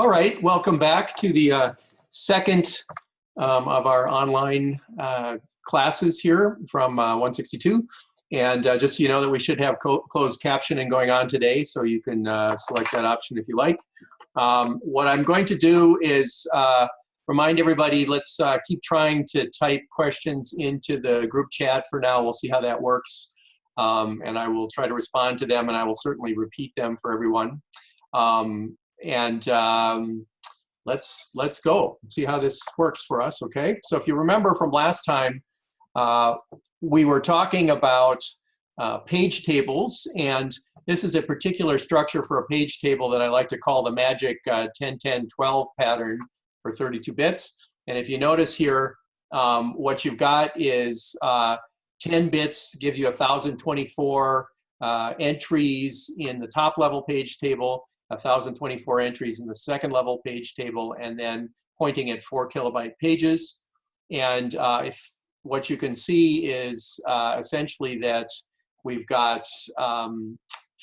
All right, welcome back to the uh, second um, of our online uh, classes here from uh, 162. And uh, just so you know that we should have closed captioning going on today, so you can uh, select that option if you like. Um, what I'm going to do is uh, remind everybody, let's keep trying to type questions into the group chat for now. We'll see how that works. Um, and I will try to respond to them, and I will certainly repeat them for everyone. Um, and um, let's let's go see how this works for us. Okay. So if you remember from last time, uh, we were talking about uh, page tables, and this is a particular structure for a page table that I like to call the magic uh, 10, 10, 12 pattern for 32 bits. And if you notice here, um, what you've got is uh, 10 bits give you 1,024 uh, entries in the top level page table, 1,024 entries in the second level page table, and then pointing at four kilobyte pages. And uh, if what you can see is uh, essentially that we've got um,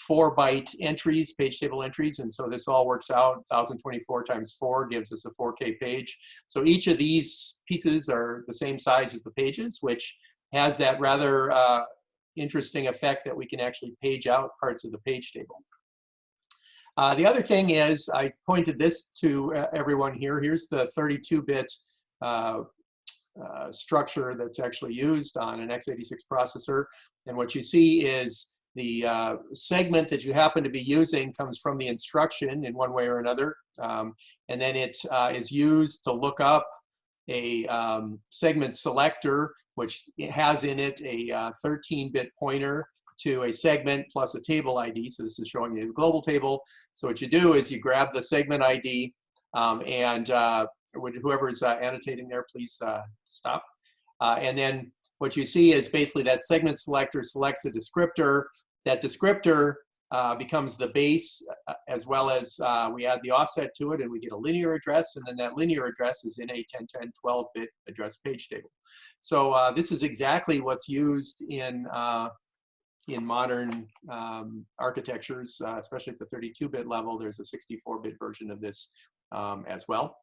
four byte entries, page table entries, and so this all works out. 1024 times four gives us a 4K page. So each of these pieces are the same size as the pages, which has that rather uh, interesting effect that we can actually page out parts of the page table. Uh, the other thing is, I pointed this to uh, everyone here. Here's the 32-bit uh, uh, structure that's actually used on an x86 processor. And what you see is the uh, segment that you happen to be using comes from the instruction in one way or another. Um, and then it is used to look up a um, segment selector, which has in it a 13-bit pointer to a segment plus a table ID. So this is showing you the global table. So what you do is you grab the segment ID um, and uh, whoever's uh, annotating there, please uh, stop. Uh, and then what you see is basically that segment selector selects a descriptor. That descriptor uh, becomes the base uh, as well as we add the offset to it and we get a linear address and then that linear address is in a 10, 10, 12 bit address page table. So this is exactly what's used in in modern um, architectures, uh, especially at the 32-bit level, there's a 64-bit version of this um, as well.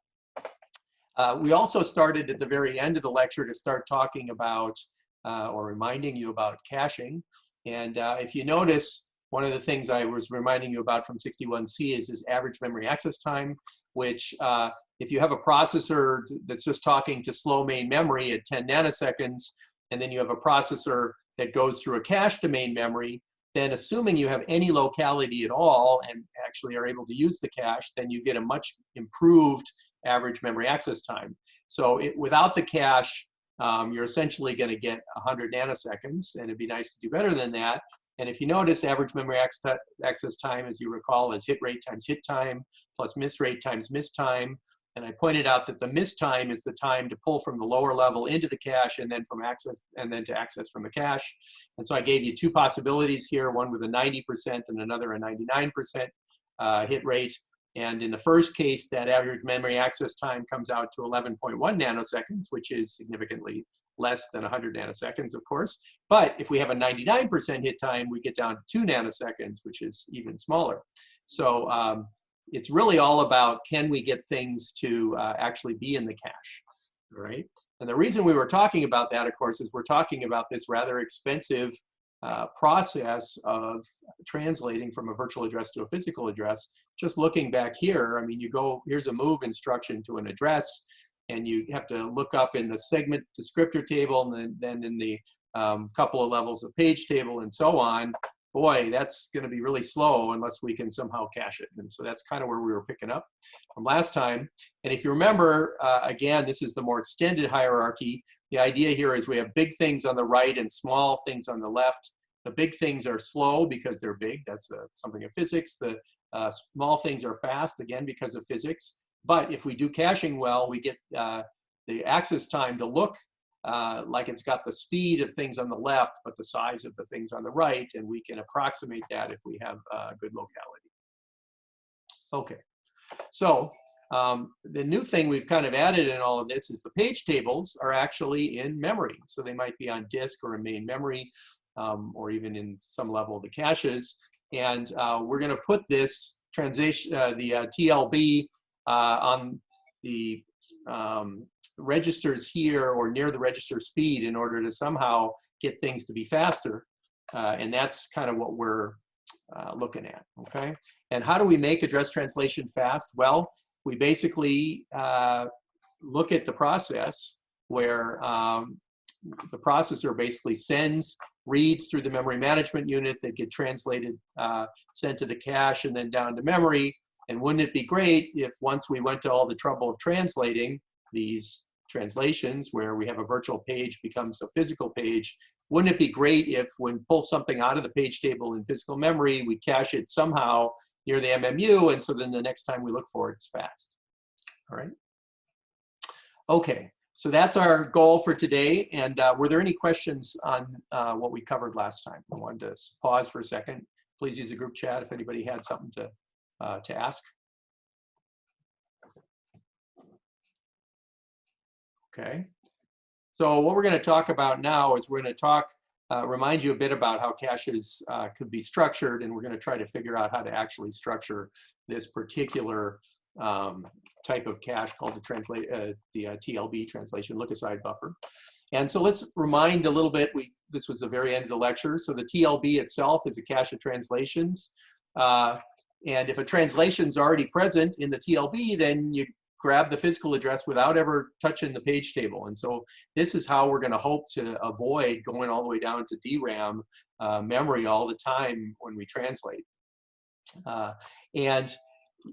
Uh, we also started at the very end of the lecture to start talking about uh, or reminding you about caching. And uh, if you notice, one of the things I was reminding you about from 61C is this average memory access time, which uh, if you have a processor that's just talking to slow main memory at 10 nanoseconds, and then you have a processor that goes through a cache to main memory, then assuming you have any locality at all and actually are able to use the cache, then you get a much improved average memory access time. So it, without the cache, um, you're essentially going to get 100 nanoseconds, and it'd be nice to do better than that. And if you notice, average memory access time, as you recall, is hit rate times hit time plus miss rate times miss time. And I pointed out that the miss time is the time to pull from the lower level into the cache and then from access and then to access from the cache. And so I gave you two possibilities here, one with a 90% and another a 99% uh, hit rate. And in the first case, that average memory access time comes out to 11.1 nanoseconds, which is significantly less than 100 nanoseconds, of course. But if we have a 99% hit time, we get down to two nanoseconds, which is even smaller. So um, it's really all about can we get things to uh, actually be in the cache, right? And the reason we were talking about that, of course, is we're talking about this rather expensive uh, process of translating from a virtual address to a physical address. Just looking back here, I mean, you go, here's a move instruction to an address, and you have to look up in the segment descriptor table, and then, then in the um, couple of levels of page table and so on boy, that's going to be really slow unless we can somehow cache it. And so that's kind of where we were picking up from last time. And if you remember, uh, again, this is the more extended hierarchy. The idea here is we have big things on the right and small things on the left. The big things are slow because they're big. That's uh, something of physics. The uh, small things are fast, again, because of physics. But if we do caching well, we get uh, the access time to look uh, like it's got the speed of things on the left, but the size of the things on the right, and we can approximate that if we have uh, good locality. Okay, so um, the new thing we've kind of added in all of this is the page tables are actually in memory. So they might be on disk or in main memory, um, or even in some level of the caches. And uh, we're gonna put this transition, uh, the uh, TLB uh, on the um, registers here or near the register speed in order to somehow get things to be faster. Uh, and that's kind of what we're uh, looking at, okay? And how do we make address translation fast? Well, we basically uh, look at the process where um, the processor basically sends reads through the memory management unit that get translated, uh, sent to the cache and then down to memory. And wouldn't it be great if once we went to all the trouble of translating these translations where we have a virtual page becomes a physical page, wouldn't it be great if when pull something out of the page table in physical memory, we cache it somehow near the MMU, and so then the next time we look for it, it's fast. All right. Okay, so that's our goal for today. And uh, were there any questions on uh, what we covered last time? I wanted to pause for a second. Please use the group chat if anybody had something to, uh, to ask. Okay. So what we're going to talk about now is we're going to talk, uh, remind you a bit about how caches uh, could be structured, and we're going to try to figure out how to actually structure this particular um, type of cache called the translate uh, the uh, TLB translation look aside buffer. And so let's remind a little bit. We this was the very end of the lecture. So the TLB itself is a cache of translations. Uh, and if a translation is already present in the TLB, then you grab the physical address without ever touching the page table. And so this is how we're going to hope to avoid going all the way down to DRAM uh, memory all the time when we translate. Uh, and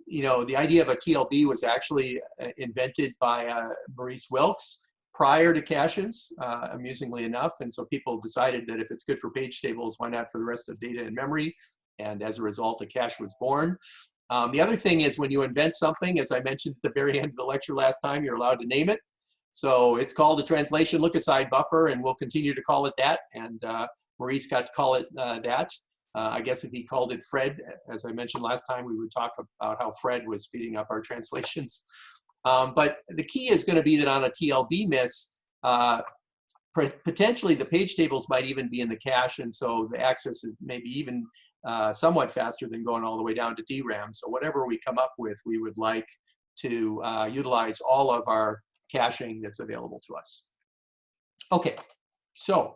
you know, the idea of a TLB was actually uh, invented by uh, Maurice Wilkes prior to caches, uh, amusingly enough. And so people decided that if it's good for page tables, why not for the rest of data in memory? And as a result, a cache was born. Um, the other thing is when you invent something, as I mentioned at the very end of the lecture last time, you're allowed to name it. So it's called a translation look-aside buffer, and we'll continue to call it that. And uh, Maurice got to call it uh, that. Uh, I guess if he called it Fred, as I mentioned last time, we would talk about how Fred was speeding up our translations. Um, but the key is going to be that on a TLB miss, uh, potentially the page tables might even be in the cache, and so the access is maybe even uh, somewhat faster than going all the way down to DRAM. So whatever we come up with, we would like to uh, utilize all of our caching that's available to us. Okay, so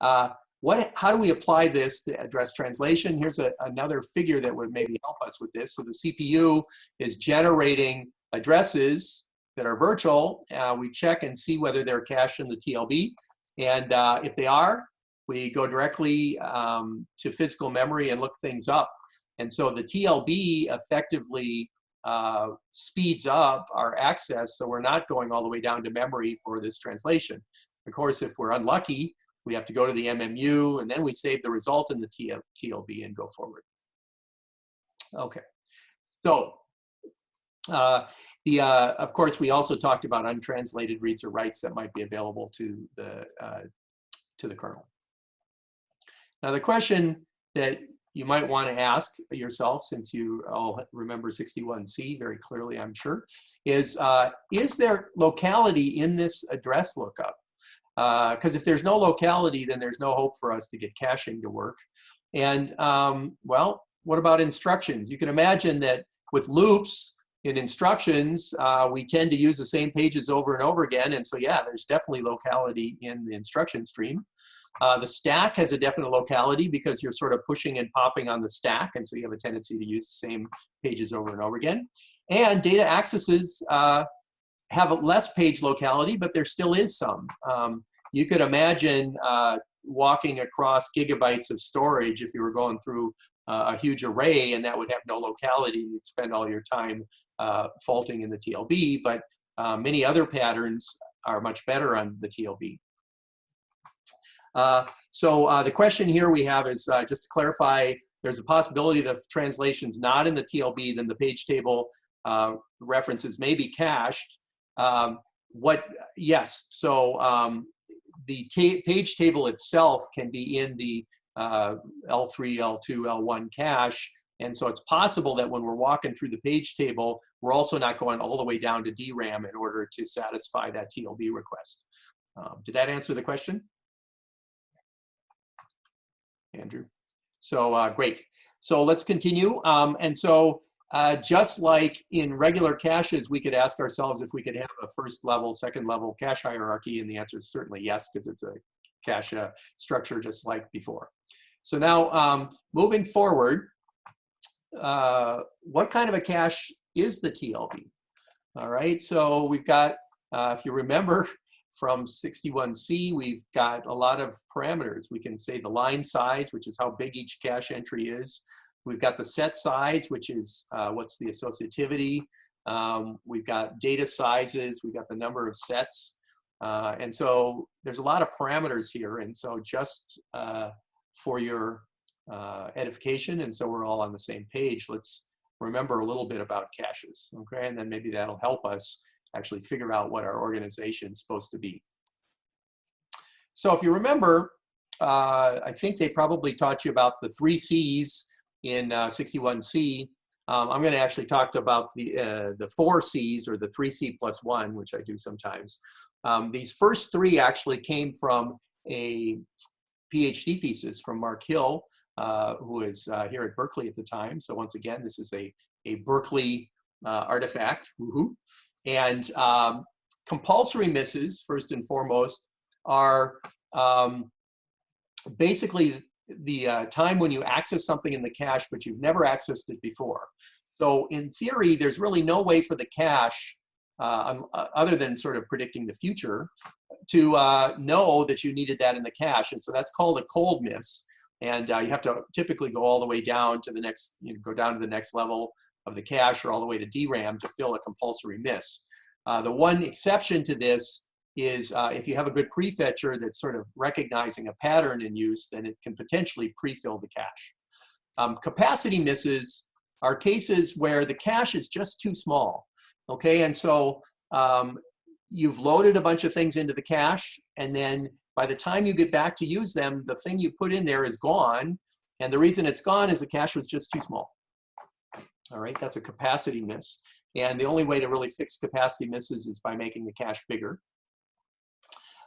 uh, what, how do we apply this to address translation? Here's a, another figure that would maybe help us with this. So the CPU is generating addresses that are virtual. Uh, we check and see whether they're cached in the TLB. And uh, if they are, we go directly um, to physical memory and look things up. And so the TLB effectively uh, speeds up our access so we're not going all the way down to memory for this translation. Of course, if we're unlucky, we have to go to the MMU, and then we save the result in the TLB and go forward. Okay, so uh, the, uh, of course, we also talked about untranslated reads or writes that might be available to the, uh, to the kernel. Now the question that you might want to ask yourself, since you all remember 61C very clearly, I'm sure, is, uh, is there locality in this address lookup? Because uh, if there's no locality, then there's no hope for us to get caching to work. And um, well, what about instructions? You can imagine that with loops in instructions, uh, we tend to use the same pages over and over again. And so yeah, there's definitely locality in the instruction stream. Uh, the stack has a definite locality because you're sort of pushing and popping on the stack. And so you have a tendency to use the same pages over and over again. And data accesses uh, have less page locality, but there still is some. Um, you could imagine uh, walking across gigabytes of storage if you were going through uh, a huge array and that would have no locality. You'd spend all your time uh, faulting in the TLB, but many other patterns are much better on the TLB. Uh, so uh, the question here we have is just to clarify, there's a possibility that if translation's not in the TLB, then the page table references may be cached. Um, what, yes, so um, the ta page table itself can be in the uh, L3, L2, L1 cache. And so it's possible that when we're walking through the page table, we're also not going all the way down to DRAM in order to satisfy that TLB request. Um, did that answer the question? Andrew? So uh, great. So let's continue. Um, and so uh, just like in regular caches, we could ask ourselves if we could have a first level, second level cache hierarchy, and the answer is certainly yes, because it's a cache uh, structure just like before. So now um, moving forward, uh, what kind of a cache is the TLB? All right, so we've got, uh, if you remember from 61C, we've got a lot of parameters. We can say the line size, which is how big each cache entry is. We've got the set size, which is uh, what's the associativity. Um, we've got data sizes. We've got the number of sets. Uh, and so there's a lot of parameters here. And so just uh, for your uh, edification, and so we're all on the same page, let's remember a little bit about caches, okay? And then maybe that'll help us actually figure out what our organization is supposed to be. So if you remember, uh, I think they probably taught you about the three C's in uh, 61C. Um, I'm going to actually talk about the, uh, the four C's or the 3C plus one, which I do sometimes. Um, these first three actually came from a PhD thesis from Mark Hill, uh, uh, here at Berkeley at the time. So once again, this is a, a Berkeley uh, artifact. And um, compulsory misses, first and foremost, are um, basically the uh, time when you access something in the cache, but you've never accessed it before. So in theory, there's really no way for the cache, uh, um, uh, other than sort of predicting the future, to uh, know that you needed that in the cache. And so that's called a cold miss. And uh, you have to typically go all the way down to the next, you know, go down to the next level of the cache or all the way to DRAM to fill a compulsory miss. Uh, the one exception to this is uh, if you have a good prefetcher that's sort of recognizing a pattern in use, then it can potentially pre-fill the cache. Um, capacity misses are cases where the cache is just too small, okay? And so um, you've loaded a bunch of things into the cache, and then by the time you get back to use them, the thing you put in there is gone, and the reason it's gone is the cache was just too small. All right, that's a capacity miss. And the only way to really fix capacity misses is by making the cache bigger.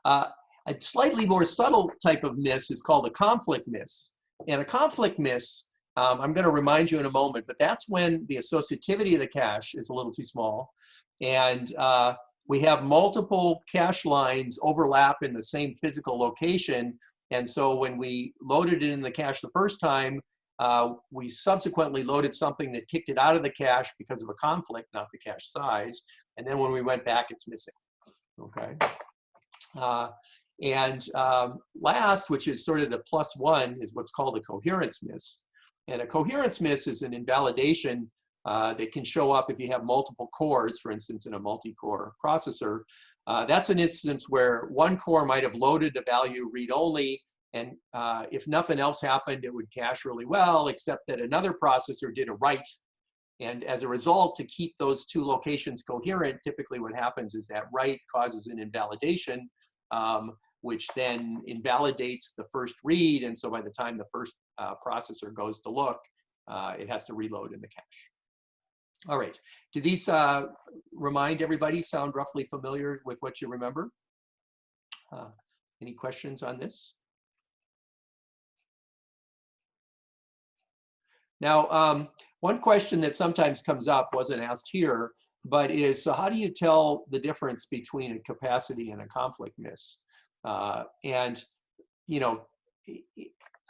Uh, a slightly more subtle type of miss is called a conflict miss. And a conflict miss, um, I'm going to remind you in a moment, but that's when the associativity of the cache is a little too small. And uh, we have multiple cache lines overlap in the same physical location. And so when we loaded it in the cache the first time, uh, we subsequently loaded something that kicked it out of the cache because of a conflict, not the cache size. And then when we went back, it's missing. Okay. Uh, and um, last, which is sort of the plus one, is what's called a coherence miss. And a coherence miss is an invalidation uh, that can show up if you have multiple cores, for instance, in a multi-core processor. Uh, that's an instance where one core might have loaded a value read-only, and uh, if nothing else happened, it would cache really well, except that another processor did a write and as a result, to keep those two locations coherent, typically what happens is that write causes an invalidation, um, which then invalidates the first read. And so by the time the first uh, processor goes to look, uh, it has to reload in the cache. All right, do these uh, remind everybody, sound roughly familiar with what you remember? Uh, any questions on this? Now, um, one question that sometimes comes up, wasn't asked here, but is, so how do you tell the difference between a capacity and a conflict miss? Uh, and, you know,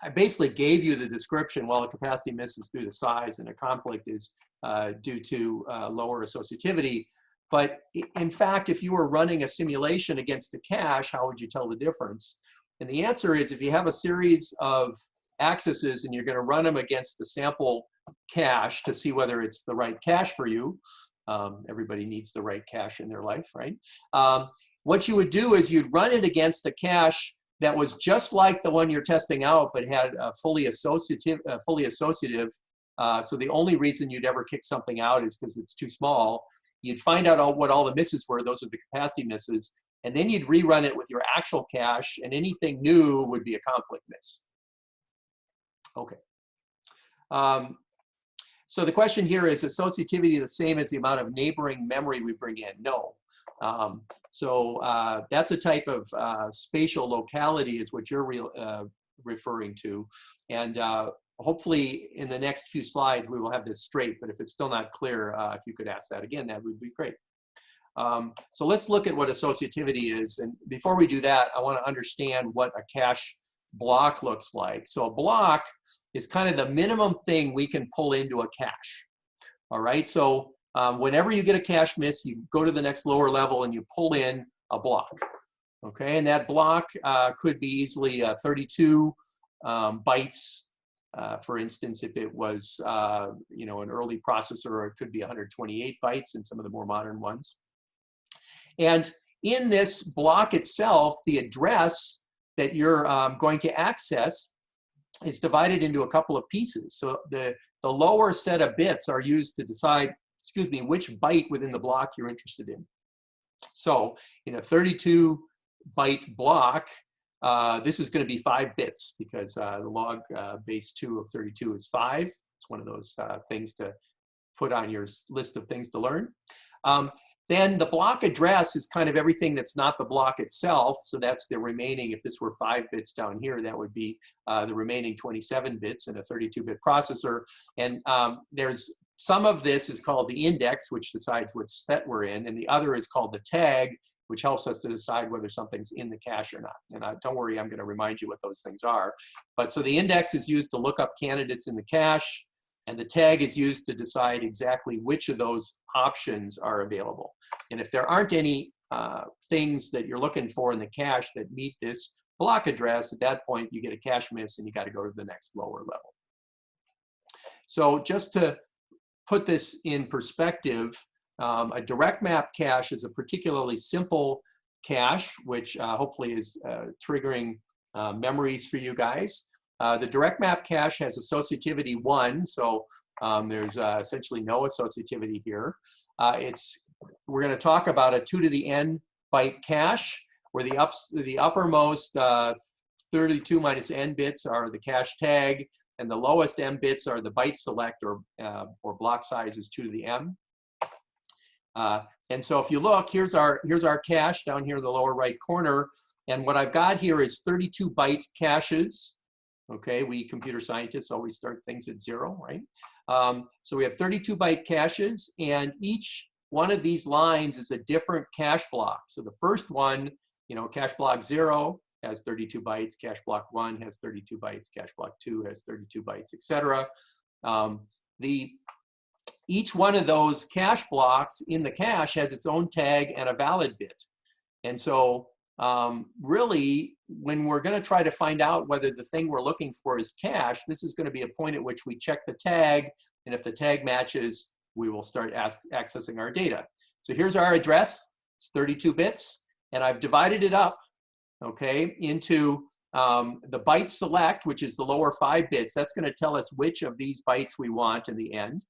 I basically gave you the description, well, a capacity miss is due to size and a conflict is uh, due to uh, lower associativity. But in fact, if you were running a simulation against a cache, how would you tell the difference? And the answer is if you have a series of accesses and you're going to run them against the sample cache to see whether it's the right cache for you. Um, everybody needs the right cache in their life, right? Um, what you would do is you'd run it against a cache that was just like the one you're testing out, but had a fully associative, uh, fully associative. Uh, so the only reason you'd ever kick something out is because it's too small. You'd find out all, what all the misses were. Those are the capacity misses. And then you'd rerun it with your actual cache, and anything new would be a conflict miss. Okay. Um, so the question here is associativity the same as the amount of neighboring memory we bring in? No. Um, so uh, that's a type of uh, spatial locality is what you're re uh, referring to. And uh, hopefully in the next few slides, we will have this straight, but if it's still not clear, uh, if you could ask that again, that would be great. Um, so let's look at what associativity is. And before we do that, I wanna understand what a cache block looks like. So a block is kind of the minimum thing we can pull into a cache. All right, so um, whenever you get a cache miss, you go to the next lower level and you pull in a block. Okay, and that block uh, could be easily uh, 32 um, bytes. Uh, for instance, if it was, uh, you know, an early processor, or it could be 128 bytes in some of the more modern ones. And in this block itself, the address that you're um, going to access is divided into a couple of pieces. So the, the lower set of bits are used to decide, excuse me, which byte within the block you're interested in. So in a 32 byte block, uh, this is going to be five bits because uh, the log uh, base 2 of 32 is 5. It's one of those uh, things to put on your list of things to learn. Um, then the block address is kind of everything that's not the block itself. So that's the remaining, if this were five bits down here, that would be uh, the remaining 27 bits in a 32-bit processor. And um, there's some of this is called the index, which decides what set we're in, and the other is called the tag, which helps us to decide whether something's in the cache or not. And uh, don't worry, I'm going to remind you what those things are. But so the index is used to look up candidates in the cache. And the tag is used to decide exactly which of those options are available. And if there aren't any uh, things that you're looking for in the cache that meet this block address, at that point you get a cache miss and you got to go to the next lower level. So just to put this in perspective, um, a direct map cache is a particularly simple cache, which uh, hopefully is uh, triggering uh, memories for you guys. Uh, the direct map cache has associativity one, so um, there's uh, essentially no associativity here. Uh, it's we're going to talk about a two to the n byte cache, where the ups the uppermost uh, 32 minus n bits are the cache tag, and the lowest m bits are the byte select or uh, or block size is two to the m. And so if you look, here's our here's our cache down here in the lower right corner. And what I've got here is 32 byte caches. Okay, we computer scientists always start things at zero, right? Um, so we have 32 byte caches and each one of these lines is a different cache block. So the first one, you know, cache block zero has 32 bytes, cache block one has 32 bytes, cache block two has 32 bytes, etc. Um, the each one of those cache blocks in the cache has its own tag and a valid bit. And so um, really, when we're going to try to find out whether the thing we're looking for is cache, this is going to be a point at which we check the tag, and if the tag matches, we will start accessing our data. So here's our address. It's 32 bits, and I've divided it up, okay, into um, the byte select, which is the lower five bits. That's going to tell us which of these bytes we want in the end.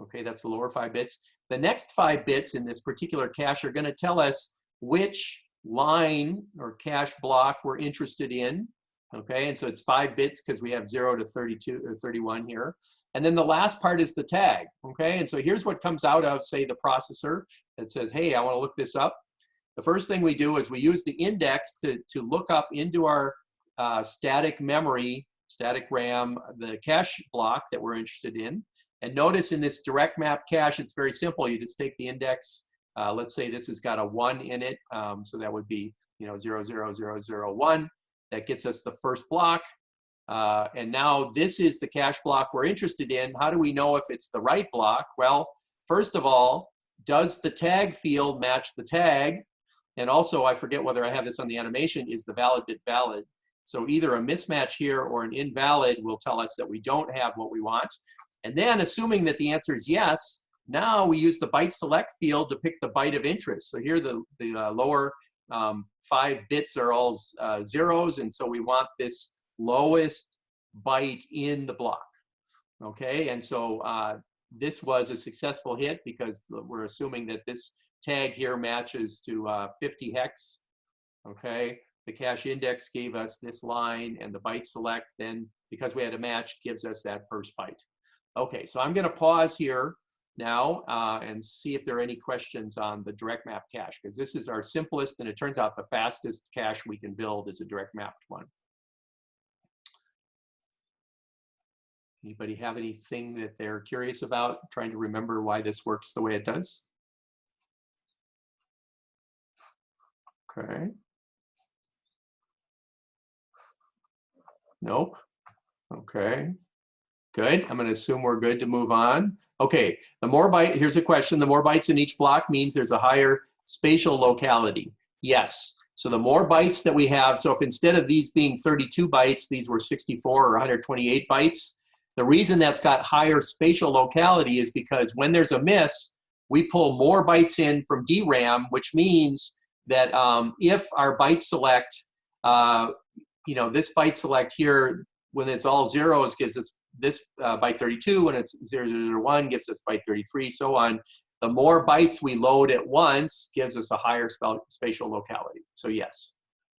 Okay, that's the lower five bits. The next five bits in this particular cache are going to tell us which line or cache block we're interested in. Okay, and so it's five bits because we have zero to 32 or 31 here. And then the last part is the tag. Okay, and so here's what comes out of, say, the processor that says, hey, I want to look this up. The first thing we do is we use the index to, to look up into our uh, static memory, static RAM, the cache block that we're interested in. And notice in this direct map cache, it's very simple. You just take the index uh, let's say this has got a one in it, um, so that would be you know zero zero zero zero one. That gets us the first block. Uh, and now this is the cache block we're interested in. How do we know if it's the right block? Well, first of all, does the tag field match the tag? And also, I forget whether I have this on the animation, is the valid bit valid? So either a mismatch here or an invalid will tell us that we don't have what we want. And then assuming that the answer is yes, now we use the byte select field to pick the byte of interest. So here the, the uh, lower um, five bits are all uh, zeros, and so we want this lowest byte in the block. Okay, and so uh, this was a successful hit because we're assuming that this tag here matches to uh, 50 hex. Okay, the cache index gave us this line, and the byte select then, because we had a match, gives us that first byte. Okay, so I'm going to pause here now uh, and see if there are any questions on the direct map cache, because this is our simplest and it turns out the fastest cache we can build is a direct mapped one. Anybody have anything that they're curious about, trying to remember why this works the way it does? Okay. Nope. Okay. Good. I'm going to assume we're good to move on. Okay. The more byte, here's a question. The more bytes in each block means there's a higher spatial locality. Yes. So the more bytes that we have, so if instead of these being 32 bytes, these were 64 or 128 bytes, the reason that's got higher spatial locality is because when there's a miss, we pull more bytes in from DRAM, which means that um, if our byte select, uh, you know, this byte select here, when it's all zeros, gives us this uh, byte 32. When it's 001, gives us byte 33, so on. The more bytes we load at once gives us a higher spatial locality. So yes,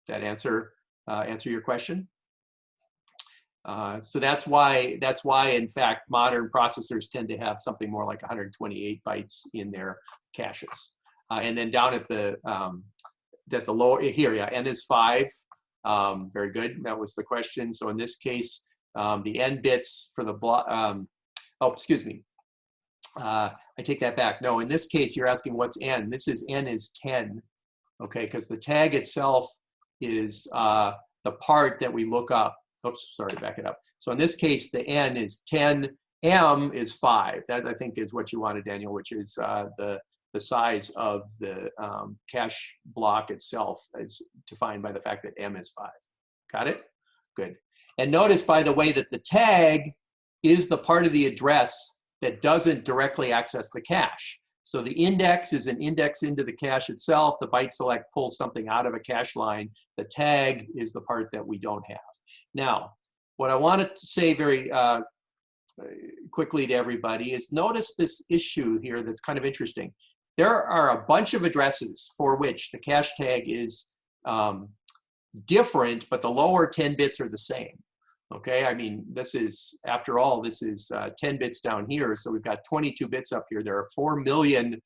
that answer uh, answer your question. Uh, so that's why that's why in fact modern processors tend to have something more like 128 bytes in their caches. Uh, and then down at the um, that the lower here, yeah, n is five. Um, very good. That was the question. So in this case, um, the n bits for the block. Um, oh, excuse me. Uh, I take that back. No, in this case, you're asking what's n. This is n is 10. Okay, because the tag itself is uh, the part that we look up. Oops, sorry, back it up. So in this case, the n is 10. M is 5. That, I think, is what you wanted, Daniel, which is uh, the, the size of the um, cache block itself as defined by the fact that M is 5. Got it? Good. And notice, by the way, that the tag is the part of the address that doesn't directly access the cache. So the index is an index into the cache itself. The byte select pulls something out of a cache line. The tag is the part that we don't have. Now, what I wanted to say very uh, quickly to everybody is notice this issue here that's kind of interesting. There are a bunch of addresses for which the cache tag is um, different, but the lower 10 bits are the same. Okay, I mean, this is, after all, this is uh, 10 bits down here, so we've got 22 bits up here. There are 4 million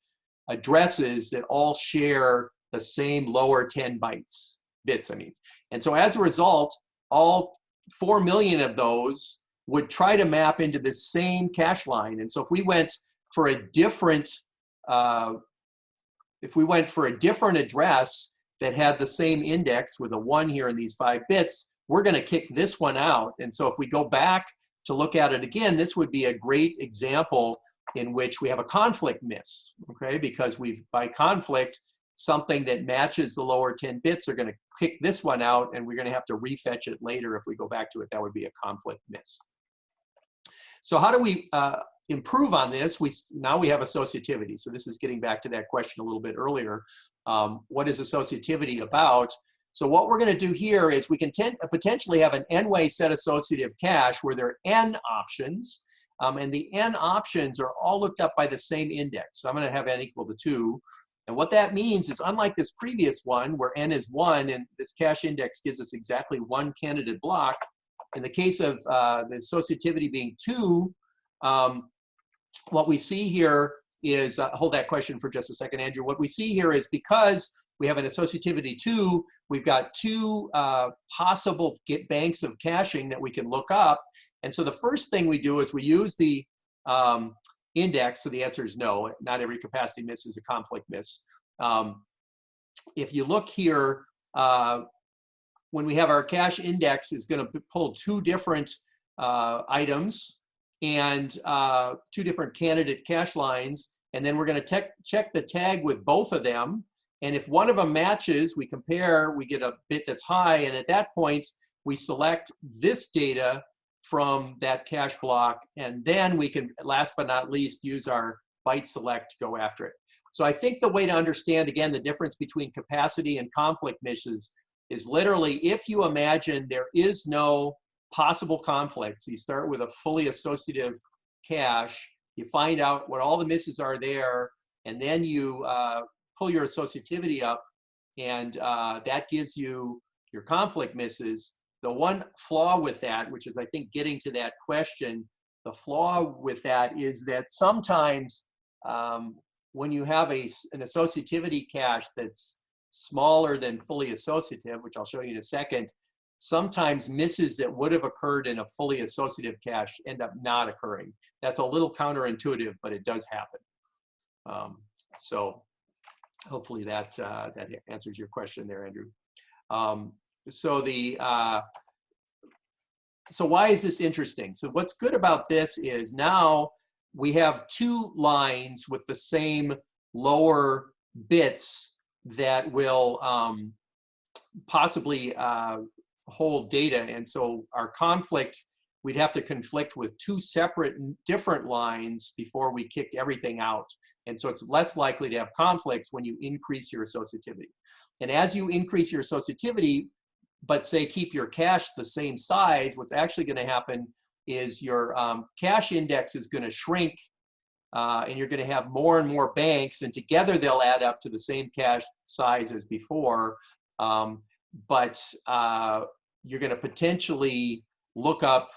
addresses that all share the same lower 10 bytes, bits, I mean. And so as a result, all 4 million of those would try to map into the same cache line. And so if we went for a different, uh, if we went for a different address that had the same index with a one here in these five bits, we're going to kick this one out. And so if we go back to look at it again, this would be a great example in which we have a conflict miss, okay? Because we've, by conflict, something that matches the lower 10 bits are going to kick this one out and we're going to have to refetch it later if we go back to it. That would be a conflict miss. So how do we uh, improve on this? We Now we have associativity. So this is getting back to that question a little bit earlier. Um, what is associativity about? So what we're going to do here is we can potentially have an n-way set associative cache where there are n options, um, and the n options are all looked up by the same index. So I'm going to have n equal to 2. And what that means is unlike this previous one where n is 1 and this cache index gives us exactly one candidate block, in the case of uh, the associativity being 2, um, what we see here is, uh, hold that question for just a second, Andrew. What we see here is because we have an associativity 2, we've got two uh, possible get banks of caching that we can look up. And so the first thing we do is we use the um, index, so the answer is no, not every capacity miss is a conflict miss. Um, if you look here, uh, when we have our cache index is going to pull two different uh, items and uh, two different candidate cache lines, and then we're going to check the tag with both of them, and if one of them matches, we compare, we get a bit that's high, and at that point, we select this data from that cache block, and then we can, last but not least, use our byte select to go after it. So I think the way to understand, again, the difference between capacity and conflict misses is literally if you imagine there is no possible conflicts, you start with a fully associative cache, you find out what all the misses are there, and then you uh, pull your associativity up, and uh, that gives you your conflict misses. The one flaw with that, which is I think getting to that question, the flaw with that is that sometimes um, when you have a, an associativity cache that's smaller than fully associative, which I'll show you in a second, sometimes misses that would have occurred in a fully associative cache end up not occurring. That's a little counterintuitive, but it does happen. Um, so hopefully that, uh, that answers your question there, Andrew. Um, so the, uh, so why is this interesting? So what's good about this is now we have two lines with the same lower bits that will um, possibly uh, hold data. And so our conflict, we'd have to conflict with two separate different lines before we kicked everything out. And so it's less likely to have conflicts when you increase your associativity. And as you increase your associativity, but say keep your cache the same size, what's actually going to happen is your um, cache index is going to shrink uh, and you're going to have more and more banks and together they'll add up to the same cache size as before. Um, but uh, you're going to potentially look up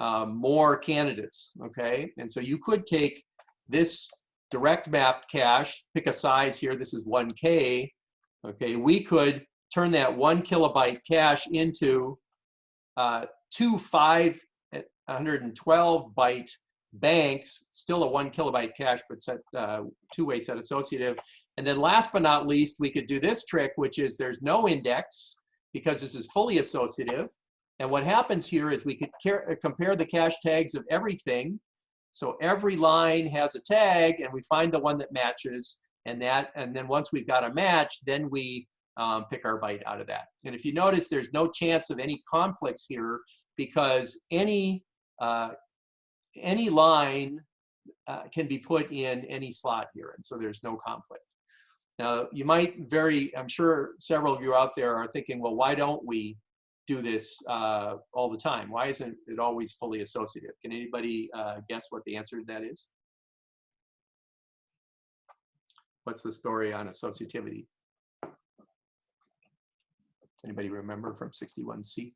um, more candidates, okay? And so you could take this direct map cache, pick a size here, this is 1K, okay? We could turn that one kilobyte cache into uh, two 512 byte banks, still a one kilobyte cache, but set uh, two-way set associative. And then last but not least, we could do this trick, which is there's no index because this is fully associative. And what happens here is we could compare the cache tags of everything. So every line has a tag and we find the one that matches and that, and then once we've got a match, then we um, pick our byte out of that. And if you notice, there's no chance of any conflicts here because any, uh, any line uh, can be put in any slot here. And so there's no conflict. Now, you might very, I'm sure several of you out there are thinking, well, why don't we do this uh, all the time? Why isn't it always fully associative? Can anybody uh, guess what the answer to that is? What's the story on associativity? Anybody remember from 61C?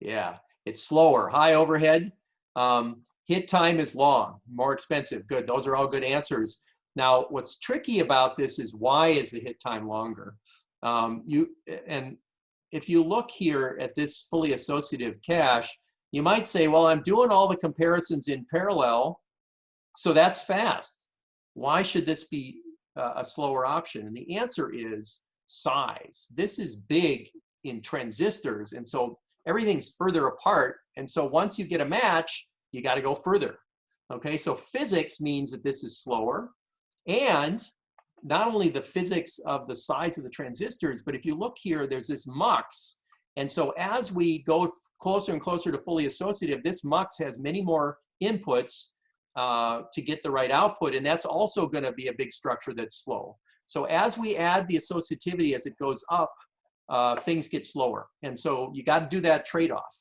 Yeah, it's slower, high overhead. Um, hit time is long, more expensive. Good, those are all good answers. Now, what's tricky about this is why is the hit time longer? Um, you And if you look here at this fully associative cache, you might say, well, I'm doing all the comparisons in parallel, so that's fast. Why should this be uh, a slower option? And the answer is size. This is big in transistors, and so everything's further apart. And so once you get a match, you got to go further. Okay, so physics means that this is slower. And not only the physics of the size of the transistors, but if you look here, there's this mux. And so as we go closer and closer to fully associative, this mux has many more inputs uh, to get the right output. And that's also going to be a big structure that's slow. So as we add the associativity as it goes up, uh, things get slower. And so you got to do that trade-off.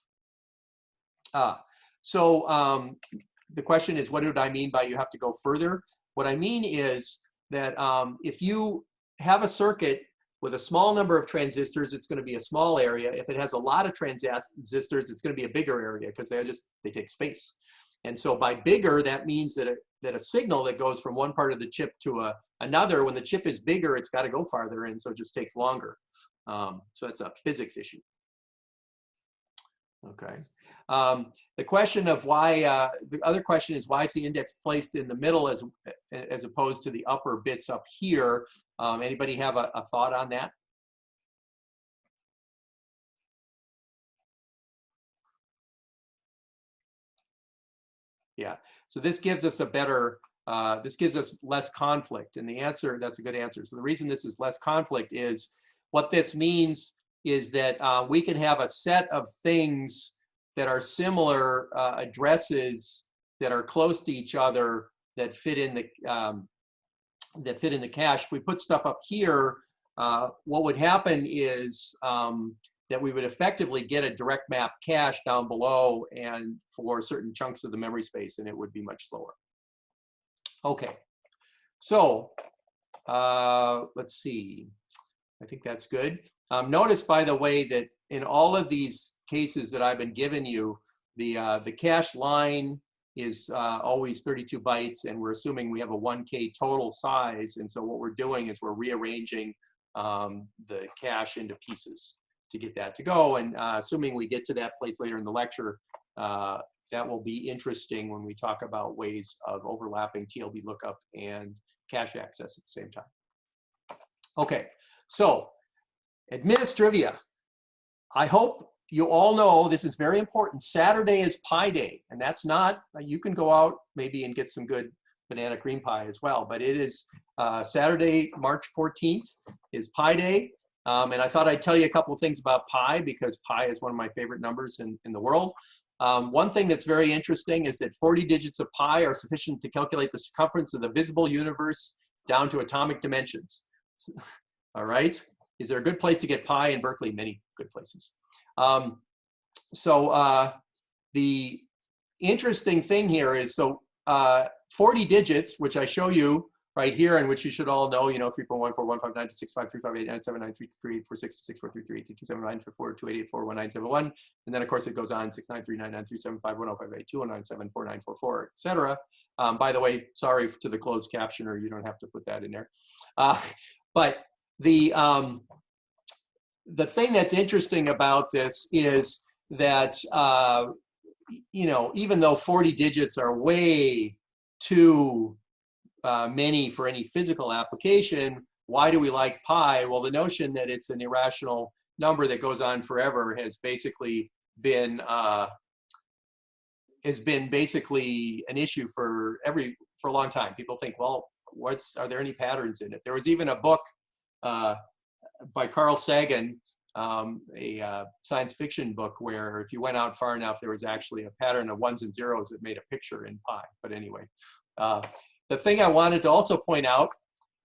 Uh, so um, the question is, what did I mean by you have to go further? What I mean is that um, if you have a circuit with a small number of transistors, it's going to be a small area. If it has a lot of transistors, it's going to be a bigger area because they just they take space. And so by bigger, that means that a, that a signal that goes from one part of the chip to a, another, when the chip is bigger, it's got to go farther in, so it just takes longer. Um, so that's a physics issue. Okay. Um, the question of why, uh, the other question is why is the index placed in the middle as, as opposed to the upper bits up here? Um, anybody have a, a thought on that? Yeah, so this gives us a better, uh, this gives us less conflict. And the answer, that's a good answer. So the reason this is less conflict is what this means is that uh, we can have a set of things that are similar uh, addresses that are close to each other that fit in the um, that fit in the cache. If we put stuff up here, uh, what would happen is um, that we would effectively get a direct map cache down below and for certain chunks of the memory space, and it would be much slower. Okay, so uh, let's see. I think that's good. Um, notice, by the way, that in all of these cases that I've been giving you, the, uh, the cache line is uh, always 32 bytes, and we're assuming we have a 1K total size. And so what we're doing is we're rearranging um, the cache into pieces. to get that to go. And uh, assuming we get to that place later in the lecture, uh, that will be interesting when we talk about ways of overlapping TLB lookup and cache access at the same time. Okay, so administrivia. I hope you all know this is very important. Saturday is Pi Day, and that's not, you can go out maybe and get some good banana cream pie as well, but it is uh, Saturday, March 14th is Pi Day. Um, and I thought I'd tell you a couple of things about pi because pi is one of my favorite numbers in, in the world. Um, one thing that's very interesting is that 40 digits of pi are sufficient to calculate the circumference of the visible universe down to atomic dimensions. All right. Is there a good place to get pi in Berkeley? Many good places. Um, so uh, the interesting thing here is, so uh, 40 digits, which I show you right here, and which you should all know, you know, 3.141592653589793334666433847922884288191, and then of course it goes on 693993751058209749944, etc. Um, by the way, sorry to the closed captioner, you don't have to put that in there. Uh, but the um, the thing that's interesting about this is that uh, you know even though 40 digits are way too uh, many for any physical application, why do we like pi? Well, the notion that it's an irrational number that goes on forever has basically been uh, has been basically an issue for every for a long time. People think, well, what's are there any patterns in it? There was even a book by Carl Sagan, um, a uh, science fiction book where if you went out far enough, there was actually a pattern of ones and zeros that made a picture in pi. But anyway, uh, the thing I wanted to also point out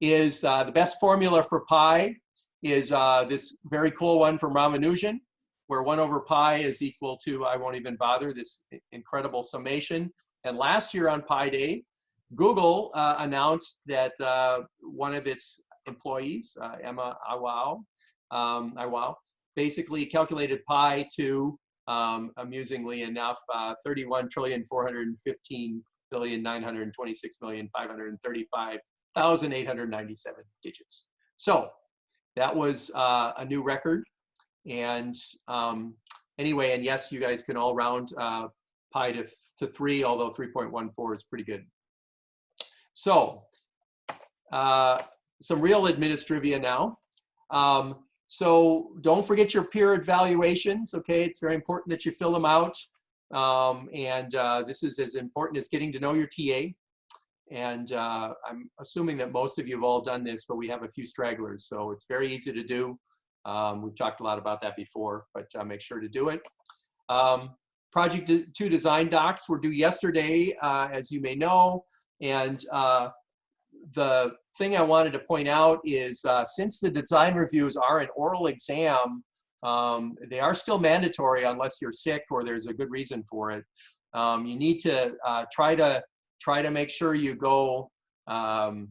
is uh, the best formula for pi is uh, this very cool one from Ramanujan, where 1 over pi is equal to, I won't even bother, this incredible summation. And last year on Pi Day, Google uh, announced that uh, one of its employees, uh, Emma Iwao, um, Iwao, basically calculated pi to, um, amusingly enough, uh, 31 trillion 415 billion nine hundred twenty six million digits. So that was uh, a new record. And um, anyway, and yes, you guys can all round uh, pi to, to three, although 3.14 is pretty good. So uh, some real administrivia now. Um, so don't forget your peer evaluations, okay? It's very important that you fill them out. Um, and uh, this is as important as getting to know your TA. And uh, I'm assuming that most of you have all done this, but we have a few stragglers. So it's very easy to do. Um, we've talked a lot about that before, but uh, make sure to do it. Um, project two design docs were due yesterday, uh, as you may know. And uh, the thing I wanted to point out is uh, since the design reviews are an oral exam, um, they are still mandatory unless you're sick or there's a good reason for it. Um, you need to uh, try to try to make sure you go um,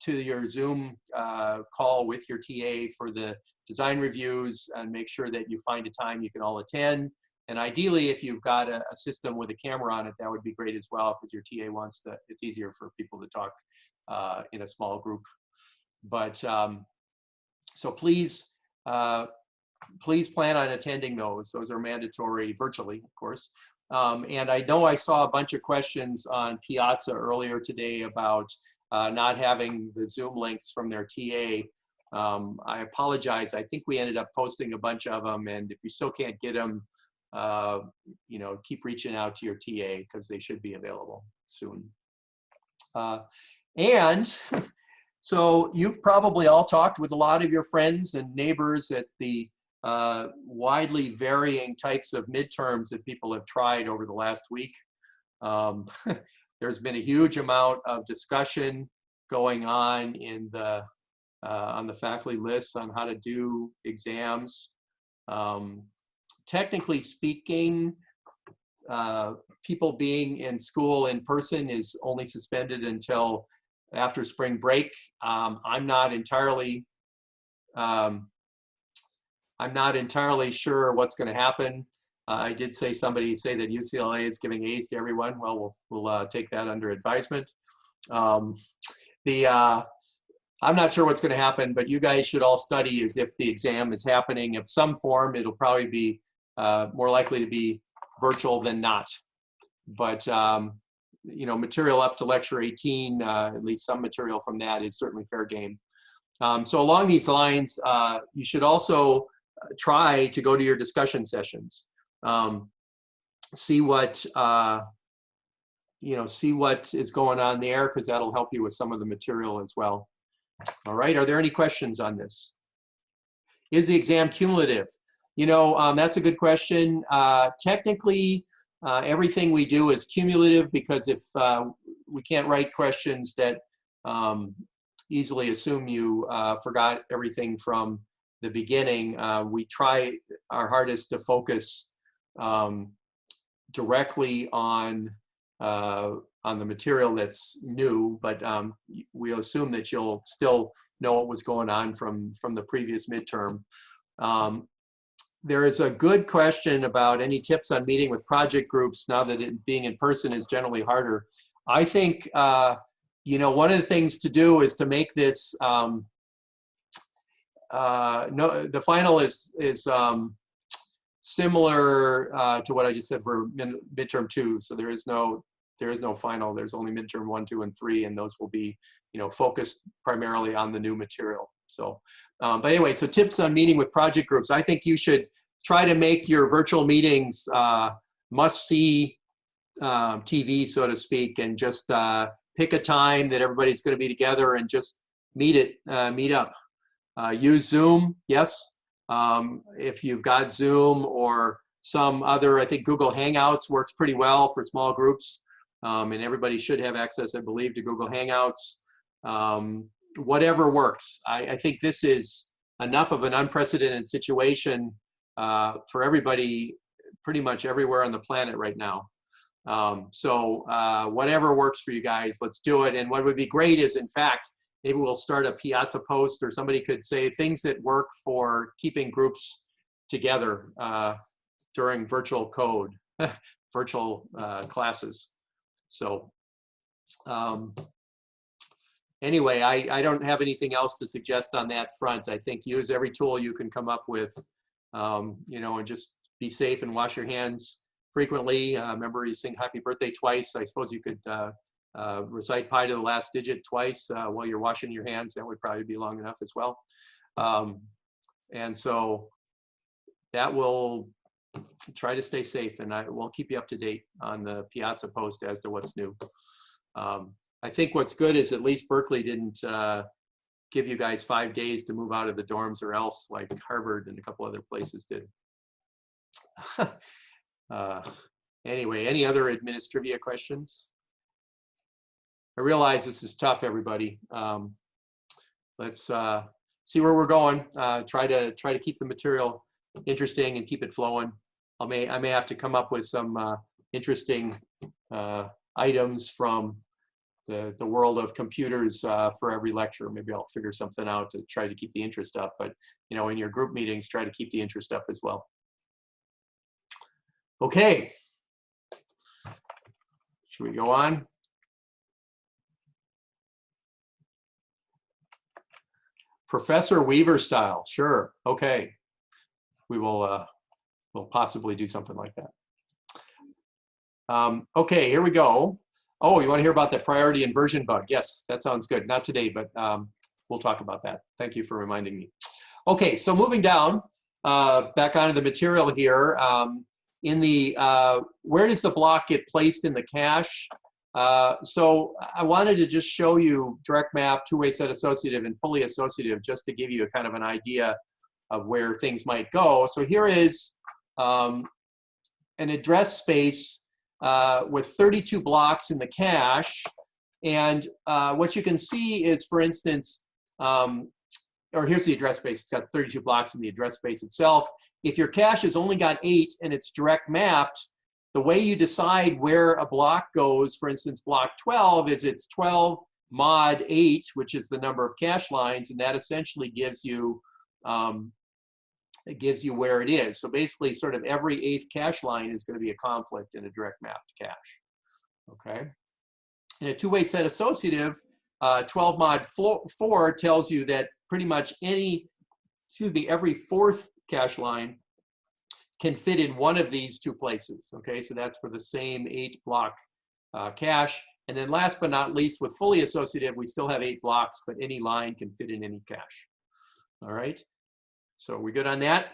to your Zoom uh, call with your TA for the design reviews and make sure that you find a time you can all attend. And ideally, if you've got a, a system with a camera on it, that would be great as well because your TA wants to, it's easier for people to talk uh, in a small group. But um, so please uh, please plan on attending those. Those are mandatory virtually, of course. Um, and I know I saw a bunch of questions on Piazza earlier today about uh, not having the Zoom links from their TA. Um, I apologize. I think we ended up posting a bunch of them. And if you still can't get them, uh, you know, keep reaching out to your TA because they should be available soon. Uh, and so you've probably all talked with a lot of your friends and neighbors at the uh, widely varying types of midterms that people have tried over the last week. Um, there's been a huge amount of discussion going on in the uh, on the faculty lists on how to do exams. Um, technically speaking, uh, people being in school in person is only suspended until after spring break. Um, I'm not entirely um, I'm not entirely sure what's going to happen. Uh, I did say somebody say that UCLA is giving A's to everyone. Well, we'll, we'll uh, take that under advisement. Um, the uh, I'm not sure what's going to happen, but you guys should all study as if the exam is happening. of some form, it'll probably be uh, more likely to be virtual than not. But, um, you know, material up to lecture 18, uh, at least some material from that is certainly fair game. Um, so along these lines, uh, you should also try to go to your discussion sessions. Um, see what, uh, you know, see what is going on there because that'll help you with some of the material as well. All right, are there any questions on this? Is the exam cumulative? You know, um, that's a good question. Uh, technically, uh, everything we do is cumulative because if uh, we can't write questions that um, easily assume you uh, forgot everything from the beginning, uh, we try our hardest to focus um, directly on uh, on the material that's new, but um, we'll assume that you'll still know what was going on from, from the previous midterm. Um, there is a good question about any tips on meeting with project groups now that it, being in person is generally harder. I think, uh, you know, one of the things to do is to make this, um, uh, no, the final is, is um, similar uh, to what I just said for midterm two. So there is no there is no final. There's only midterm one, two, and three, and those will be, you know, focused primarily on the new material. So, um, but anyway, so tips on meeting with project groups. I think you should try to make your virtual meetings uh, must-see um, TV, so to speak, and just uh, pick a time that everybody's going to be together and just meet it, uh, meet up. Uh, use Zoom, yes. Um, if you've got Zoom or some other, I think Google Hangouts works pretty well for small groups um, and everybody should have access, I believe, to Google Hangouts. Um, whatever works. I, I, think this is enough of an unprecedented situation uh, for everybody pretty much everywhere on the planet right now. Um, so uh, whatever works for you guys, let's do it. And what would be great is, in fact, maybe we'll start a Piazza post or somebody could say things that work for keeping groups together uh, during virtual code, virtual uh, classes. So um, anyway, I, I don't have anything else to suggest on that front. I think use every tool you can come up with, um, you know, and just be safe and wash your hands frequently. Uh, remember, you sing happy birthday twice. I suppose you could uh, uh, recite pi to the last digit twice uh, while you're washing your hands. That would probably be long enough as well. Um, and so that will try to stay safe and I will keep you up to date on the Piazza post as to what's new. Um, I think what's good is at least Berkeley didn't uh, give you guys five days to move out of the dorms or else like Harvard and a couple other places did. uh, anyway, any other administrivia questions? I realize this is tough, everybody. Um, let's uh, see where we're going. Uh, try to try to keep the material interesting and keep it flowing. I may I may have to come up with some uh, interesting uh, items from the the world of computers uh, for every lecture. Maybe I'll figure something out to try to keep the interest up. But you know, in your group meetings, try to keep the interest up as well. Okay. Should we go on? Professor Weaver style, sure. Okay we will uh, we'll possibly do something like that. Um, okay, here we go. Oh, you want to hear about the priority inversion bug? Yes, that sounds good. Not today, but um, we'll talk about that. Thank you for reminding me. Okay, so moving down, uh, back onto the material here. Um, in the, uh, where does the block get placed in the cache? Uh, so I wanted to just show you direct map, two-way set associative, and fully associative, just to give you a kind of an idea of where things might go. So here is um, an address space uh, with 32 blocks in the cache. And uh, what you can see is, for instance, um, or here's the address space. It's got 32 blocks in the address space itself. If your cache has only got eight and it's direct mapped, the way you decide where a block goes, for instance, block 12 is it's 12 mod 8, which is the number of cache lines, and that essentially gives you um, it gives you where it is. So basically sort of every eighth cache line is going to be a conflict in a direct mapped cache. Okay. In a two-way set associative, uh, 12 mod 4, 4 tells you that pretty much any, excuse me, every fourth cache line can fit in one of these two places. Okay, so that's for the same eight block uh, cache. And then last but not least, with fully associative, we still have eight blocks, but any line can fit in any cache. All right, so we good on that?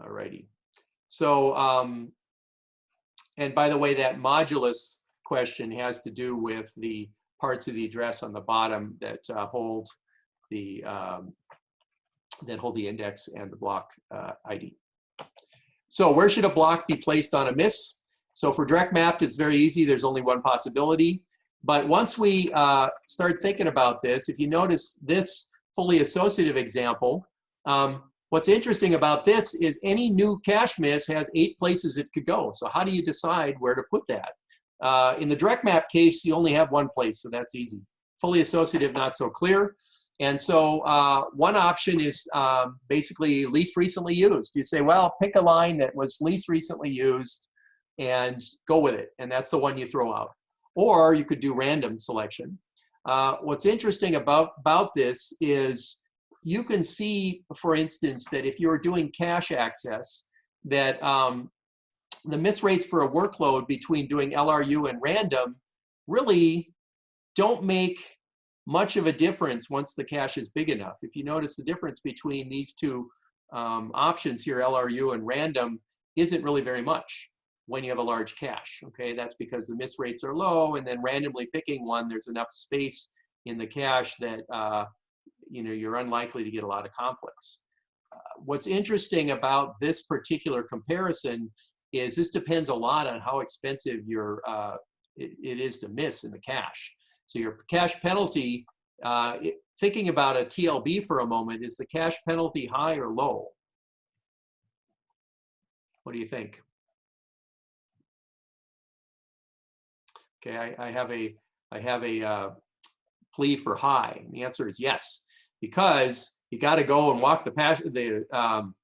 All righty. So, um, and by the way, that modulus question has to do with the parts of the address on the bottom that uh, hold the um, that hold the index and the block uh, ID. So where should a block be placed on a miss? So for direct mapped, it's very easy. There's only one possibility. But once we uh, start thinking about this, if you notice this fully associative example, um, what's interesting about this is any new cache miss has eight places it could go. So how do you decide where to put that? Uh, in the direct map case, you only have one place, so that's easy. Fully associative, not so clear. And so uh, one option is um, basically least recently used. You say, well, pick a line that was least recently used and go with it. And that's the one you throw out. Or you could do random selection. Uh, what's interesting about, about this is you can see, for instance, that if you're doing cache access, that um, the miss rates for a workload between doing LRU and random really don't make much of a difference once the cache is big enough. If you notice the difference between these two um, options here, LRU and random, isn't really very much when you have a large cache. Okay, that's because the miss rates are low, and then randomly picking one, there's enough space in the cache that uh, you know you're unlikely to get a lot of conflicts. Uh, what's interesting about this particular comparison is this depends a lot on how expensive your uh, it, it is to miss in the cache. So your cache penalty, uh, it, thinking about a TLB for a moment, is the cache penalty high or low? What do you think? Okay, I, I have a I have a uh, plea for high. And the answer is yes, because you got to go and walk the path. The um,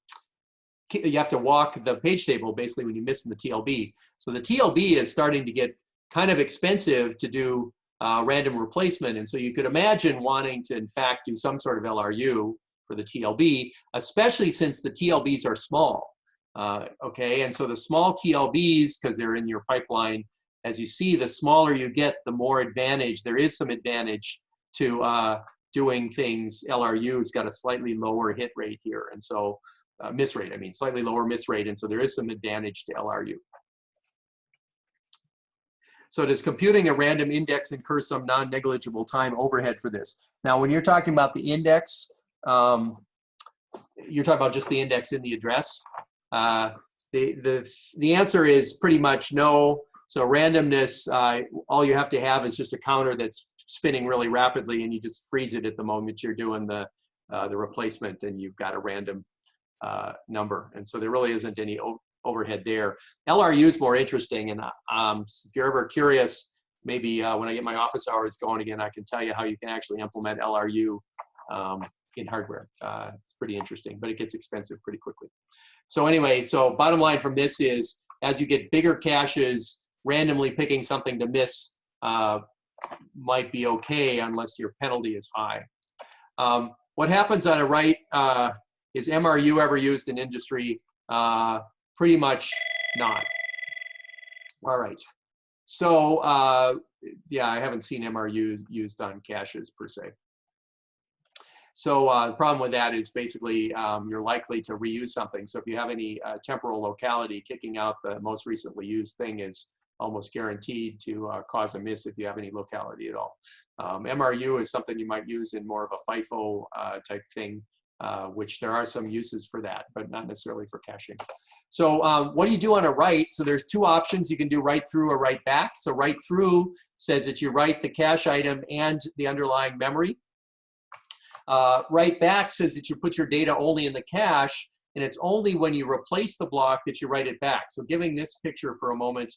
you have to walk the page table basically when you miss in the TLB. So the TLB is starting to get kind of expensive to do uh, random replacement. And so you could imagine wanting to, in fact, do some sort of LRU for the TLB, especially since the TLBs are small. Uh, okay, and so the small TLBs, because they're in your pipeline, as you see, the smaller you get, the more advantage. There is some advantage to uh, doing things. LRU's got a slightly lower hit rate here. And so, uh, miss rate, I mean, slightly lower miss rate. And so there is some advantage to LRU. So does computing a random index incur some non-negligible time overhead for this? Now, when you're talking about the index, um, you're talking about just the index in the address. Uh, the, the, the answer is pretty much no. So randomness, uh, all you have to have is just a counter that's spinning really rapidly and you just freeze it at the moment you're doing the, uh, the replacement and you've got a random uh, number. And so there really isn't any overhead there. LRU is more interesting, and um, if you're ever curious, maybe uh, when I get my office hours going again, I can tell you how you can actually implement LRU um, in hardware. Uh, it's pretty interesting, but it gets expensive pretty quickly. So anyway, so bottom line from this is, as you get bigger caches, randomly picking something to miss uh, might be okay unless your penalty is high. Um, what happens on a write uh, is MRU ever used in industry? Uh, pretty much not. All right. So uh, yeah, I haven't seen MRU used on caches per se. So uh, the problem with that is basically um, you're likely to reuse something. So if you have any uh, temporal locality, kicking out the most recently used thing is almost guaranteed to uh, cause a miss if you have any locality at all. Um, MRU is something you might use in more of a FIFO uh, type thing, uh, which there are some uses for that, but not necessarily for caching. So um, what do you do on a write? So there's two options. You can do write through or write back. So write through says that you write the cache item and the underlying memory. Uh, write back says that you put your data only in the cache, and it's only when you replace the block that you write it back. So giving this picture for a moment,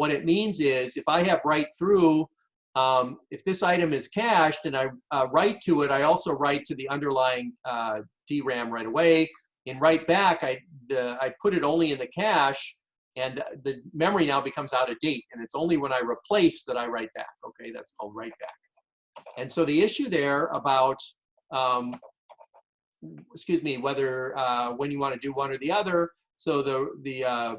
what it means is if I have write through, um, if this item is cached and I uh, write to it, I also write to the underlying uh, DRAM right away. In write back, I, the, I put it only in the cache, And the memory now becomes out of date. And it's only when I replace that I write back. Okay, that's called write back. And so the issue there about, um, excuse me, whether uh, when you want to do one or the other. So the, the uh,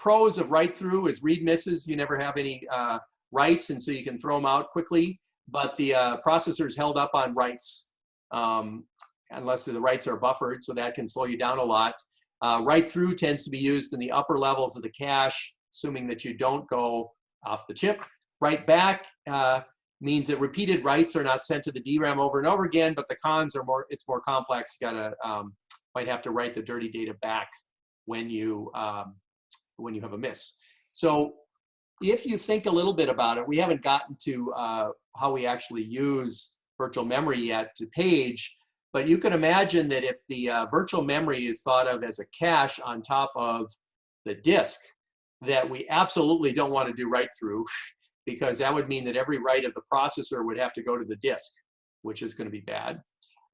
pros of write through is read misses. You never have any uh, writes, and so you can throw them out quickly. But the uh, is held up on writes, um, unless the writes are buffered, so that can slow you down a lot. Uh, write through tends to be used in the upper levels of the cache, assuming that you don't go off the chip. Write back uh, means that repeated writes are not sent to the DRAM over and over again, but the cons are more, it's more complex. You gotta, um, might have to write the dirty data back when you, um, when you have a miss. So if you think a little bit about it, we haven't gotten to uh, how we actually use virtual memory yet to page, but you can imagine that if the uh, virtual memory is thought of as a cache on top of the disk, that we absolutely don't want to do write through because that would mean that every write of the processor would have to go to the disk, which is going to be bad.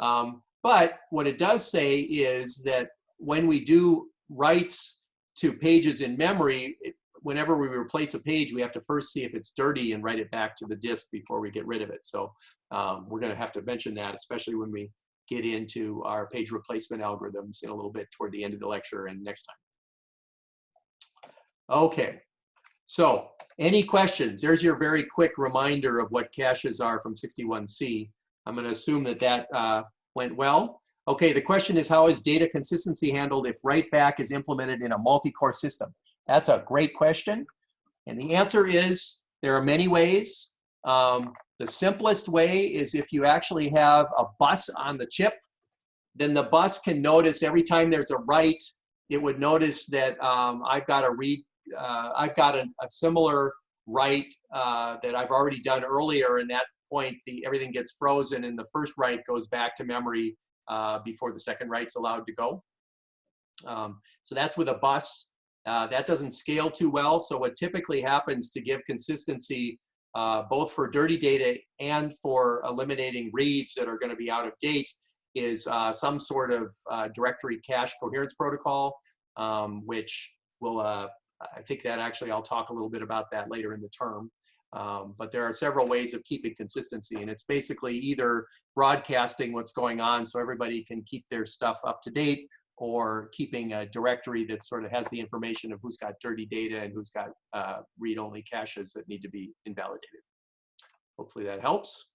Um, but what it does say is that when we do writes to pages in memory, whenever we replace a page, we have to first see if it's dirty and write it back to the disk before we get rid of it. So um, we're going to have to mention that, especially when we get into our page replacement algorithms in a little bit toward the end of the lecture and next time. Okay, so any questions? There's your very quick reminder of what caches are from 61C. I'm going to assume that that uh, went well. Okay, the question is how is data consistency handled if write back is implemented in a multi-core system? That's a great question. And the answer is there are many ways. Um, the simplest way is if you actually have a bus on the chip, then the bus can notice every time there's a write, it would notice that um, I've got a read, uh, I've got a, a similar write uh, that I've already done earlier. And that point, the everything gets frozen and the first write goes back to memory uh, before the second write's allowed to go. Um, so that's with a bus. Uh, that doesn't scale too well. So what typically happens to give consistency, uh, both for dirty data and for eliminating reads that are going to be out of date, is uh, some sort of uh, directory cache coherence protocol, um, which will, uh, I think that actually I'll talk a little bit about that later in the term. Um, but there are several ways of keeping consistency, and it's basically either broadcasting what's going on so everybody can keep their stuff up to date, or keeping a directory that sort of has the information of who's got dirty data and who's got uh, read-only caches that need to be invalidated. Hopefully that helps.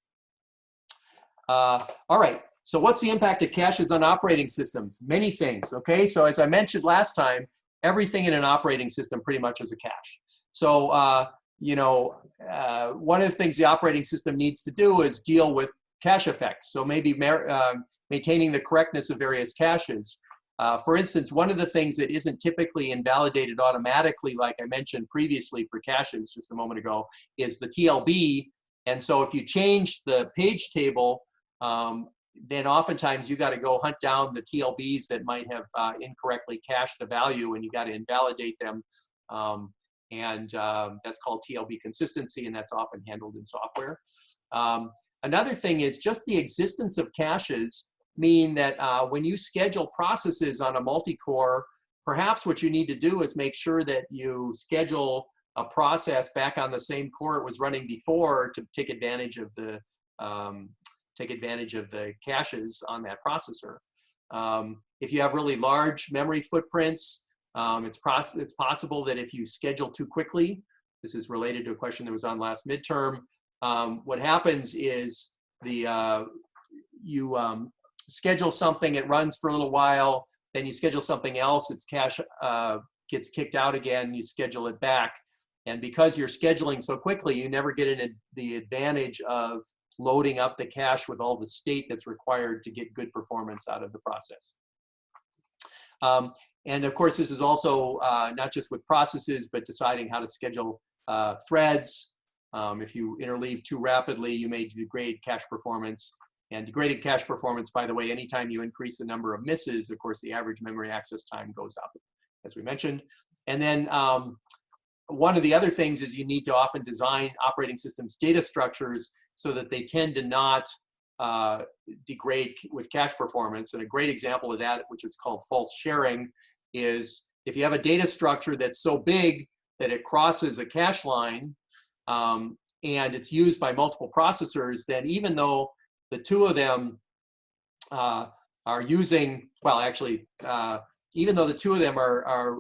Uh, all right, so what's the impact of caches on operating systems? Many things, okay? So as I mentioned last time, everything in an operating system pretty much is a cache. So, uh, you know, uh, one of the things the operating system needs to do is deal with cache effects. So maybe uh, maintaining the correctness of various caches. Uh, for instance, one of the things that isn't typically invalidated automatically, like I mentioned previously for caches just a moment ago, is the TLB. And so if you change the page table, um, then oftentimes you got to go hunt down the TLBs that might have uh, incorrectly cached a value and you got to invalidate them. Um, and um, that's called TLB consistency and that's often handled in software. Um, another thing is just the existence of caches mean that uh, when you schedule processes on a multi-core, perhaps what you need to do is make sure that you schedule a process back on the same core it was running before to take advantage of the um, take advantage of the caches on that processor. Um, if you have really large memory footprints, um, it's, it's possible that if you schedule too quickly, this is related to a question that was on last midterm, um, what happens is the uh, you um, schedule something, it runs for a little while, then you schedule something else, its cache uh, gets kicked out again, you schedule it back. And because you're scheduling so quickly, you never get in the advantage of loading up the cache with all the state that's required to get good performance out of the process. Um, and of course, this is also uh, not just with processes, but deciding how to schedule uh, threads. Um, if you interleave too rapidly, you may degrade cache performance. And degraded cache performance, by the way, anytime you increase the number of misses, of course, the average memory access time goes up, as we mentioned. And then um, one of the other things is you need to often design operating systems data structures so that they tend to not uh, degrade with cache performance. And a great example of that, which is called false sharing, is if you have a data structure that's so big that it crosses a cache line um, and it's used by multiple processors, then even though the two of them uh, are using, well, actually, uh, even though the two of them are, are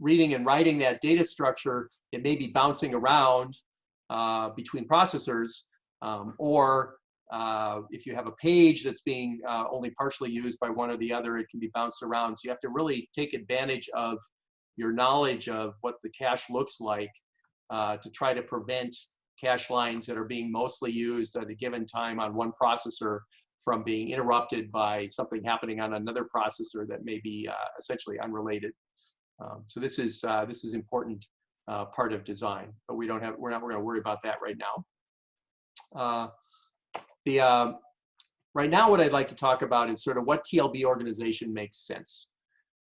reading and writing that data structure, it may be bouncing around uh, between processors, um, or uh, if you have a page that's being uh, only partially used by one or the other, it can be bounced around. So you have to really take advantage of your knowledge of what the cache looks like uh, to try to prevent cache lines that are being mostly used at a given time on one processor from being interrupted by something happening on another processor that may be uh, essentially unrelated. Um, so this is uh, this is important part of design, but we don't have we're not we're going to worry about that right now. Uh, the um, right now, what I'd like to talk about is sort of what TLB organization makes sense.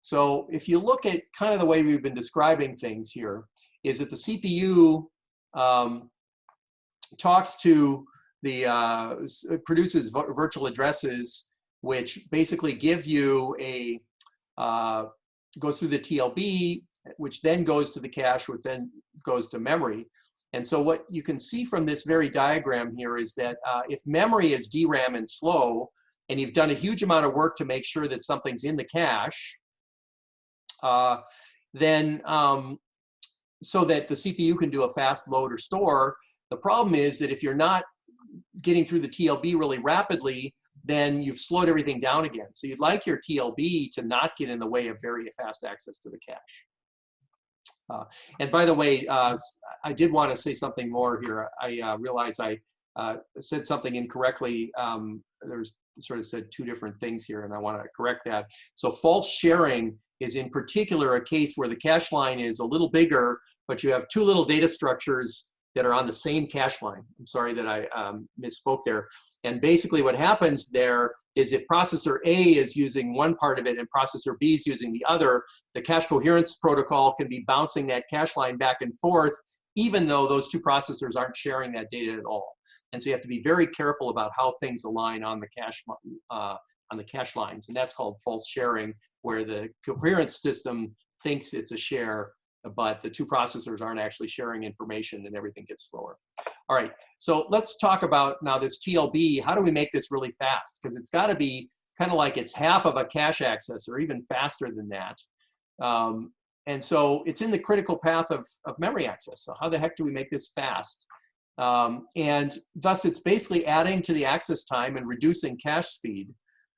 So if you look at kind of the way we've been describing things here, is that the CPU um, talks to the uh, produces virtual addresses, which basically give you a uh, goes through the TLB, which then goes to the cache, which then goes to memory. And so what you can see from this very diagram here is that uh, if memory is DRAM and slow, and you've done a huge amount of work to make sure that something's in the cache, uh, then um, so that the CPU can do a fast load or store, the problem is that if you're not getting through the TLB really rapidly, then you've slowed everything down again. So you'd like your TLB to not get in the way of very fast access to the cache. Uh, and by the way, uh, I did want to say something more here. I uh, realize I uh, said something incorrectly. Um, there's sort of said two different things here, and I want to correct that. So false sharing is in particular a case where the cache line is a little bigger, but you have two little data structures that are on the same cache line. I'm sorry that I um, misspoke there. And basically what happens there is if processor A is using one part of it and processor B is using the other, the cache coherence protocol can be bouncing that cache line back and forth, even though those two processors aren't sharing that data at all. And so you have to be very careful about how things align on the cache, uh, on the cache lines. And that's called false sharing, where the coherence system thinks it's a share, but the two processors aren't actually sharing information and everything gets slower. All right, so let's talk about now this TLB. How do we make this really fast? Because it's got to be kind of like it's half of a cache access or even faster than that. Um, and so it's in the critical path of, of memory access. So how the heck do we make this fast? Um, and thus it's basically adding to the access time and reducing cache speed.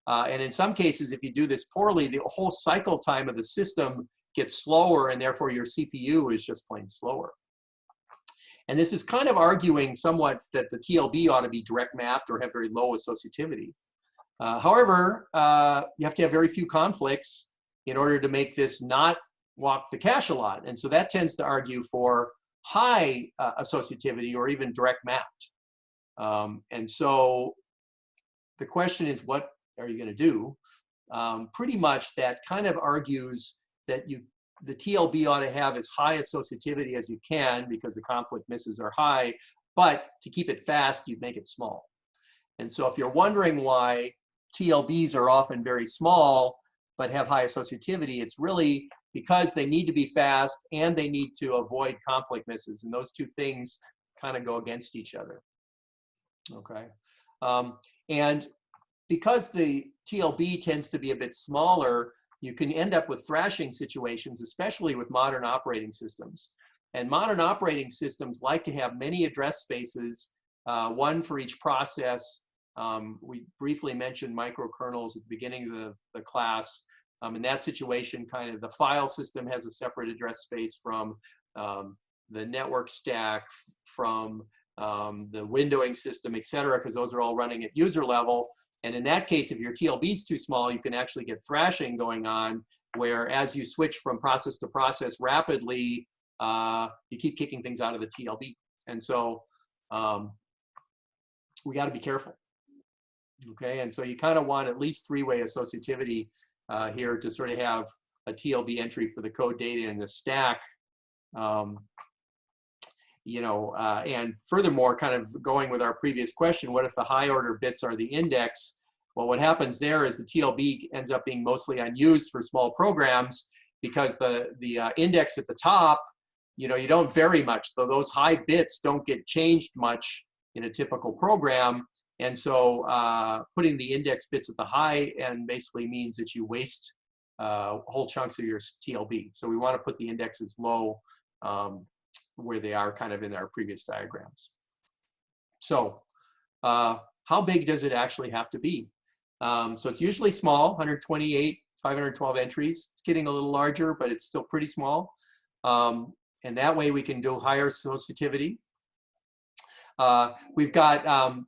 Uh, and in some cases, if you do this poorly, the whole cycle time of the system gets slower and therefore your CPU is just plain slower. And this is kind of arguing somewhat that the TLB ought to be direct mapped or have very low associativity. Uh, however, uh, you have to have very few conflicts in order to make this not walk the cache a lot. And so that tends to argue for high uh, associativity or even direct mapped. Um, and so the question is, what are you going to do? Um, pretty much that kind of argues that you the TLB ought to have as high associativity as you can because the conflict misses are high, but to keep it fast, you'd make it small. And so if you're wondering why TLBs are often very small, but have high associativity, it's really because they need to be fast and they need to avoid conflict misses. And those two things kind of go against each other. Okay. Um, and because the TLB tends to be a bit smaller, you can end up with thrashing situations, especially with modern operating systems. And modern operating systems like to have many address spaces, uh, one for each process. Um, we briefly mentioned microkernels at the beginning of the, the class. Um, in that situation, kind of the file system has a separate address space from um, the network stack, from um, the windowing system, et cetera, because those are all running at user level. And in that case, if your TLB is too small, you can actually get thrashing going on, where as you switch from process to process rapidly, uh, you keep kicking things out of the TLB. And so um, we got to be careful. Okay, and so you kind of want at least three-way associativity uh, here to sort of have a TLB entry for the code data in the stack um, you know, uh, and furthermore, kind of going with our previous question, what if the high order bits are the index? Well, what happens there is the TLB ends up being mostly unused for small programs, because the, the uh, index at the top, you know, you don't vary much. So those high bits don't get changed much in a typical program. And so uh, putting the index bits at the high end basically means that you waste uh, whole chunks of your TLB. So we want to put the indexes low um, where they are kind of in our previous diagrams. So uh, how big does it actually have to be? Um, so it's usually small, 128, 512 entries. It's getting a little larger, but it's still pretty small. Um, and that way we can do higher associativity. Uh, we've got, um,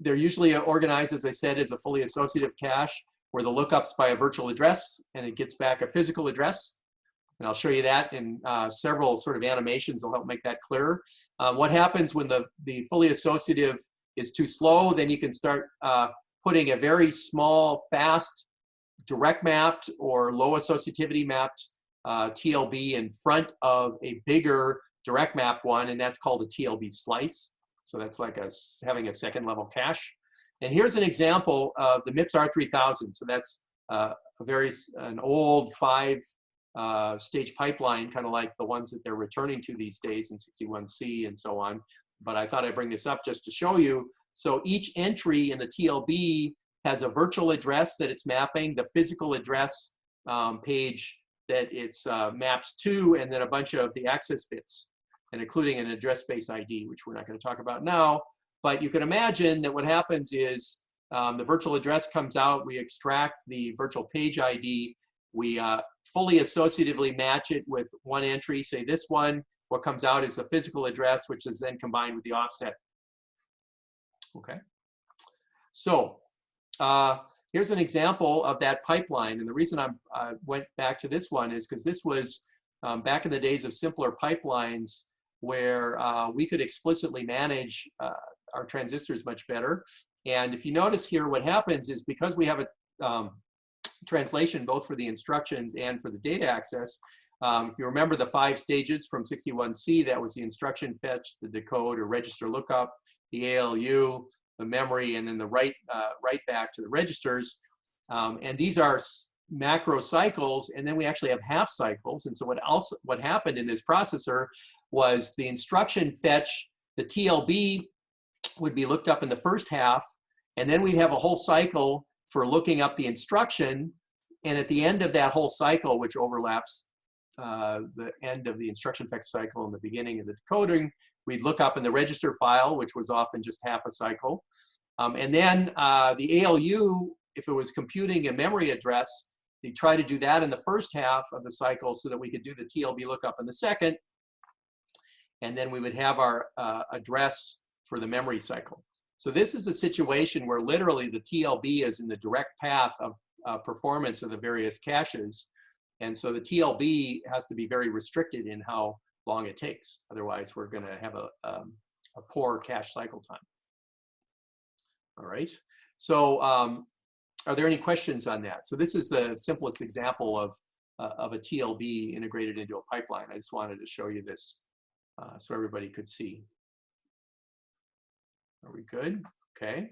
they're usually organized, as I said, as a fully associative cache where the lookup's by a virtual address and it gets back a physical address. And I'll show you that in uh, several sort of animations will help make that clearer. Um, what happens when the, the fully associative is too slow, then you can start uh, putting a very small, fast, direct mapped or low associativity mapped uh, TLB in front of a bigger direct map one, and that's called a TLB slice. So that's like a, having a second level cache. And here's an example of the MIPS R3000. So that's uh, a very, an old five uh, stage pipeline, kind of like the ones that they're returning to these days in 61C and so on. But I thought I'd bring this up just to show you. So each entry in the TLB has a virtual address that it's mapping, the physical address um, page that it's uh, maps to, and then a bunch of the access bits, and including an address space ID, which we're not going to talk about now. But you can imagine that what happens is um, the virtual address comes out, we extract the virtual page ID, we uh, fully associatively match it with one entry, say this one, what comes out is the physical address, which is then combined with the offset. Okay. So uh, here's an example of that pipeline. And the reason I'm, i went back to this one is because this was um, back in the days of simpler pipelines where uh, we could explicitly manage uh, our transistors much better. And if you notice here, what happens is because we have a um, translation both for the instructions and for the data access, um, if you remember the five stages from 61C, that was the instruction fetch, the decode or register lookup, the ALU, the memory, and then the write, uh, write back to the registers. Um, and these are macro cycles, and then we actually have half cycles. And so what else, what happened in this processor was the instruction fetch, the TLB would be looked up in the first half, and then we'd have a whole cycle for looking up the instruction. And at the end of that whole cycle, which overlaps uh, the end of the instruction fetch cycle and the beginning of the decoding, we'd look up in the register file, which was often just half a cycle. Um, and then uh, the ALU, if it was computing a memory address, they try to do that in the first half of the cycle so that we could do the TLB lookup in the second. And then we would have our uh, address for the memory cycle. So this is a situation where literally the TLB is in the direct path of uh, performance of the various caches. And so the TLB has to be very restricted in how long it takes. Otherwise, we're going to have a, um, a poor cache cycle time. All right. So um, are there any questions on that? So this is the simplest example of, uh, of a TLB integrated into a pipeline. I just wanted to show you this uh, so everybody could see. Are we good? Okay.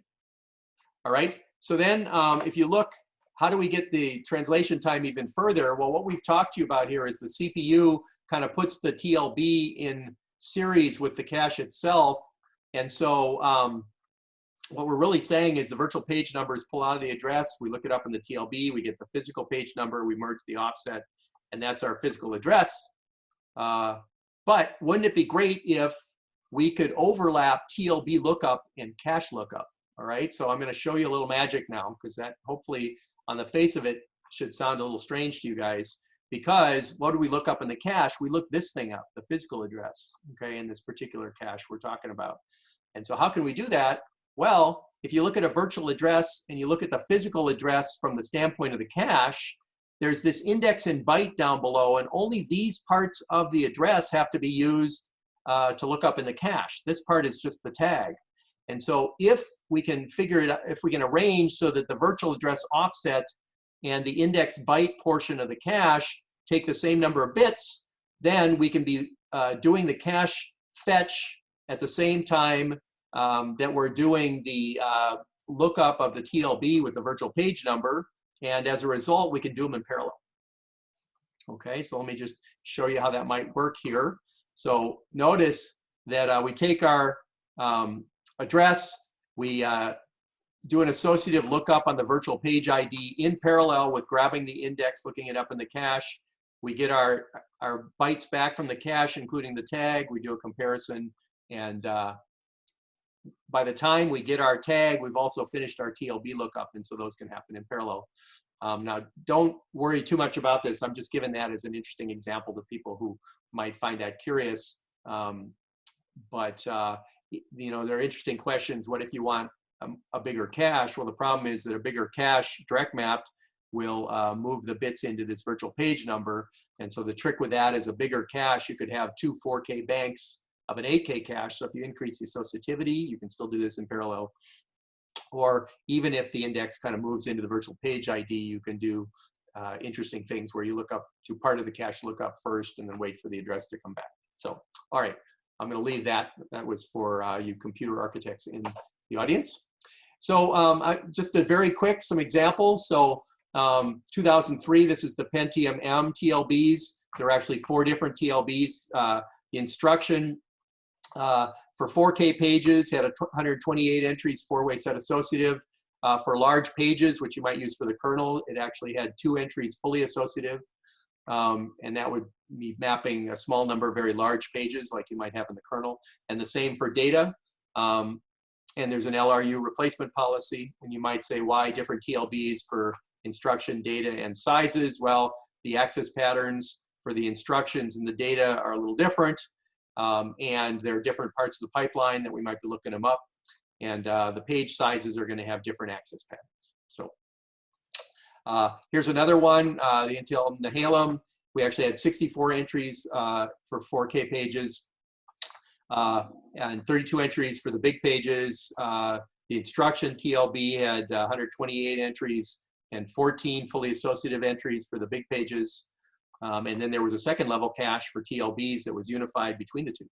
All right. So then um, if you look, how do we get the translation time even further? Well, what we've talked to you about here is the CPU kind of puts the TLB in series with the cache itself. And so um, what we're really saying is the virtual page numbers pull out of the address, we look it up in the TLB, we get the physical page number, we merge the offset, and that's our physical address. Uh, but wouldn't it be great if we could overlap TLB lookup and cache lookup? All right, so I'm gonna show you a little magic now because that hopefully on the face of it should sound a little strange to you guys because what do we look up in the cache? We look this thing up, the physical address, okay, in this particular cache we're talking about. And so how can we do that? Well, if you look at a virtual address and you look at the physical address from the standpoint of the cache, there's this index and byte down below, and only these parts of the address have to be used uh, to look up in the cache. This part is just the tag. And so if we can figure it out, if we can arrange so that the virtual address offset and the index byte portion of the cache take the same number of bits, then we can be uh, doing the cache fetch at the same time um, that we're doing the uh, lookup of the TLB with the virtual page number. And as a result, we can do them in parallel. Okay, so let me just show you how that might work here. So notice that uh, we take our um, address, we uh, do an associative lookup on the virtual page ID in parallel with grabbing the index, looking it up in the cache. We get our, our bytes back from the cache, including the tag. We do a comparison. And uh, by the time we get our tag, we've also finished our TLB lookup. And so those can happen in parallel. Um, now, don't worry too much about this. I'm just giving that as an interesting example to people who might find that curious. Um, but, uh, you know, there are interesting questions. What if you want a, a, bigger cache? Well, the problem is that a bigger cache, direct mapped, will uh, move the bits into this virtual page number. And so the trick with that is a bigger cache, you could have two 4K banks of an 8K cache. So if you increase the associativity, you can still do this in parallel. Or even if the index kind of moves into the virtual page ID, you can do uh, interesting things where you look up to part of the cache lookup first and then wait for the address to come back. So, all right, I'm going to leave that. That was for uh, you computer architects in the audience. So um, I, just a very quick, some examples. So um, 2003, this is the Pentium M TLBs. There are actually four different TLBs. Uh, instruction uh, for 4K pages had a 128 entries, four-way set associative. Uh, for large pages, which you might use for the kernel, it actually had two entries fully associative. Um, and that would be mapping a small number of very large pages like you might have in the kernel. And the same for data. Um, and there's an LRU replacement policy. And you might say, why different TLBs for instruction data and sizes. Well, the access patterns for the instructions and the data are a little different. Um, and there are different parts of the pipeline that we might be looking them up. And uh, the page sizes are going to have different access patterns. So uh, here's another one, uh, the Intel Nehalem. We actually had 64 entries uh, for 4K pages uh, and 32 entries for the big pages. Uh, the instruction TLB had 128 entries and 14 fully associative entries for the big pages. Um, and then there was a second level cache for TLBs that was unified between the two.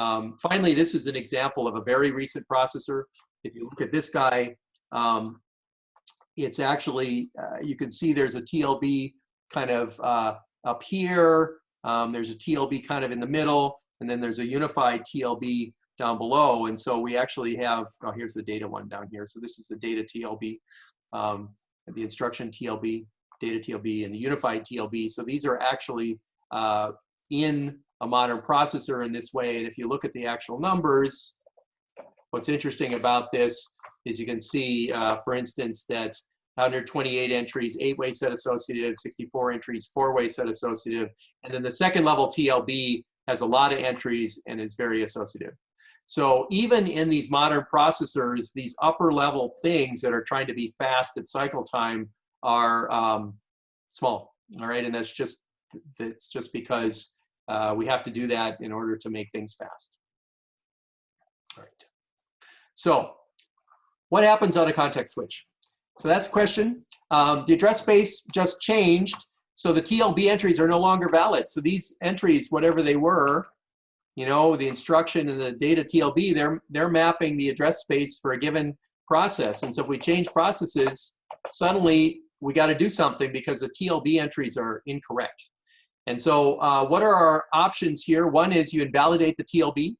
Um, finally, this is an example of a very recent processor. If you look at this guy, um, it's actually, uh, you can see there's a TLB kind of uh, up here. Um, there's a TLB kind of in the middle, and then there's a unified TLB down below. And so we actually have, oh, here's the data one down here. So this is the data TLB um, the instruction TLB, data TLB, and the unified TLB. So these are actually uh, in a modern processor in this way. And if you look at the actual numbers, what's interesting about this is you can see, uh, for instance, that 128 entries, eight-way set associative, 64 entries, four-way set associative, and then the second level TLB has a lot of entries and is very associative. So even in these modern processors, these upper level things that are trying to be fast at cycle time are um, small, all right? And that's just, that's just because uh, we have to do that in order to make things fast. All right. So what happens on a context switch? So that's a question. Um, the address space just changed. So the TLB entries are no longer valid. So these entries, whatever they were, you know, the instruction and the data TLB, they're, they're mapping the address space for a given process. And so if we change processes, suddenly we got to do something because the TLB entries are incorrect. And so uh, what are our options here? One is you invalidate the TLB.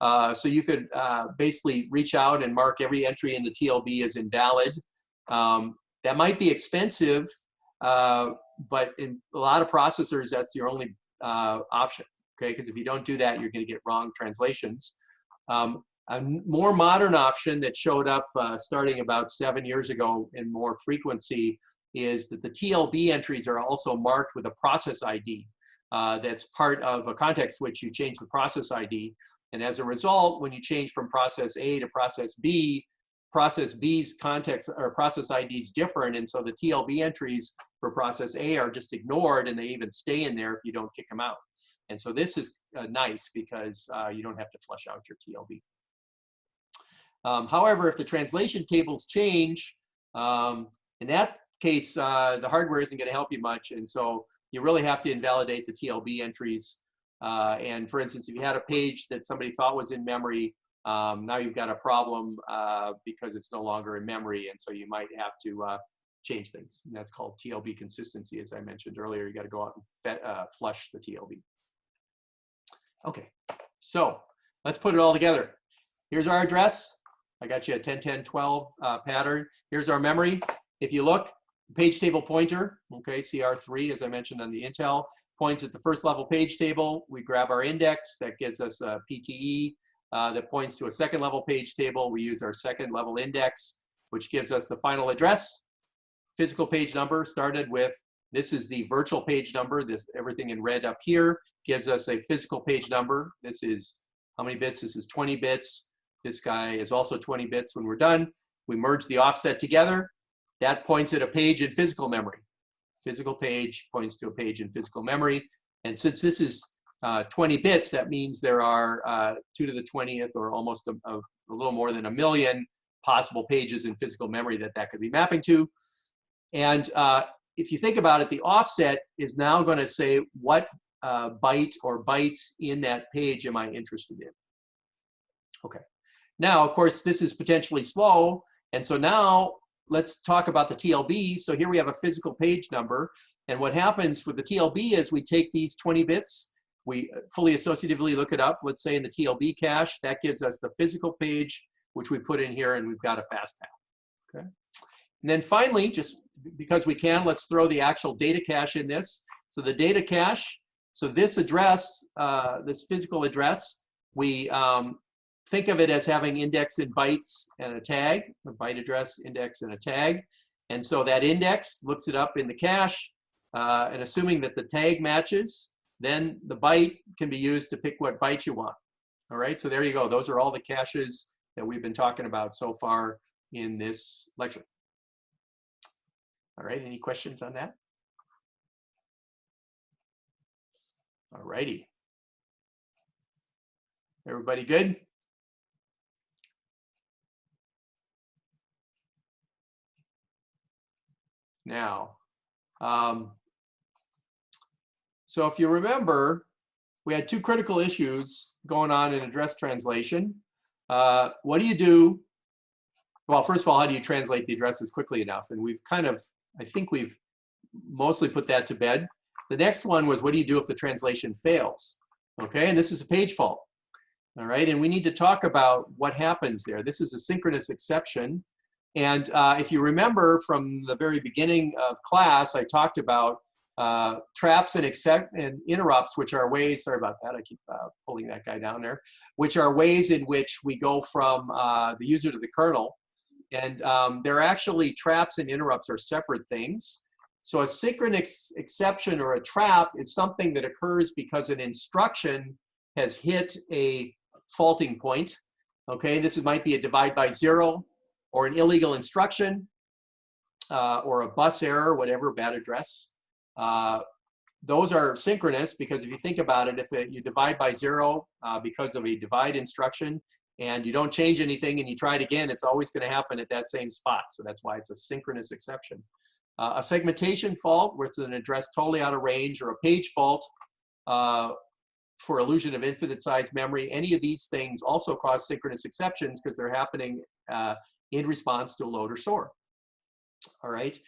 Uh, so you could uh, basically reach out and mark every entry in the TLB as invalid. Um, that might be expensive, uh, but in a lot of processors, that's your only uh, option okay? Because if you don't do that, you're going to get wrong translations. Um, a more modern option that showed up uh, starting about seven years ago in more frequency is that the TLB entries are also marked with a process ID. Uh, that's part of a context switch. You change the process ID. And as a result, when you change from process A to process B, process B's context or process ID is different. And so the TLB entries for process A are just ignored and they even stay in there if you don't kick them out. And so this is uh, nice because uh, you don't have to flush out your TLB. Um, however, if the translation tables change, um, in that case, uh, the hardware isn't going to help you much. And so you really have to invalidate the TLB entries. Uh, and for instance, if you had a page that somebody thought was in memory, um, now you've got a problem uh, because it's no longer in memory. And so you might have to uh, change things. And that's called TLB consistency, as I mentioned earlier. You got to go out and uh, flush the TLB. Okay, so let's put it all together. Here's our address. I got you a 10, 10, 12 uh, pattern. Here's our memory. If you look, page table pointer, okay, CR3, as I mentioned on the Intel, points at the first level page table. We grab our index, that gives us a PTE uh, that points to a second level page table. We use our second level index, which gives us the final address. Physical page number started with, this is the virtual page number, this everything in red up here gives us a physical page number. This is, how many bits? This is 20 bits. This guy is also 20 bits when we're done. We merge the offset together. That points at a page in physical memory. Physical page points to a page in physical memory. And since this is uh, 20 bits, that means there are uh, 2 to the 20th or almost a, a, little more than a million possible pages in physical memory that that could be mapping to. And uh, if you think about it, the offset is now going to say what uh, byte or bytes in that page am I interested in. Okay. Now, of course, this is potentially slow. And so now let's talk about the TLB. So here we have a physical page number. And what happens with the TLB is we take these 20 bits, we fully associatively look it up, let's say in the TLB cache, that gives us the physical page, which we put in here and we've got a fast path, okay? And then finally, just because we can, let's throw the actual data cache in this. So the data cache, so this address, uh, this physical address, we um, think of it as having index in bytes and a tag, a byte address, index, and a tag. And so that index looks it up in the cache, uh, and assuming that the tag matches, then the byte can be used to pick what byte you want. All right, so there you go. Those are all the caches that we've been talking about so far in this lecture. All right, any questions on that? All righty. Everybody good? Now. Um, so if you remember, we had two critical issues going on in address translation. Uh, what do you do? Well, first of all, how do you translate the addresses quickly enough? And we've kind of, I think we've mostly put that to bed. The next one was what do you do if the translation fails? Okay, and this is a page fault. All right, and we need to talk about what happens there. This is a synchronous exception. And uh, if you remember from the very beginning of class, I talked about uh, traps and, accept and interrupts, which are ways, sorry about that, I keep uh, pulling that guy down there, which are ways in which we go from uh, the user to the kernel. And um, they're actually, traps and interrupts are separate things. So a synchronous exception or a trap is something that occurs because an instruction has hit a faulting point. Okay, this might be a divide by zero, or an illegal instruction uh, or a bus error, whatever, bad address. Uh, those are synchronous because if you think about it, if it, you divide by zero uh, because of a divide instruction and you don't change anything and you try it again, it's always going to happen at that same spot. So that's why it's a synchronous exception. Uh, a segmentation fault where it's an address totally out of range or a page fault uh, for illusion of infinite size memory, any of these things also cause synchronous exceptions because they're happening uh, in response to a load or store. All right.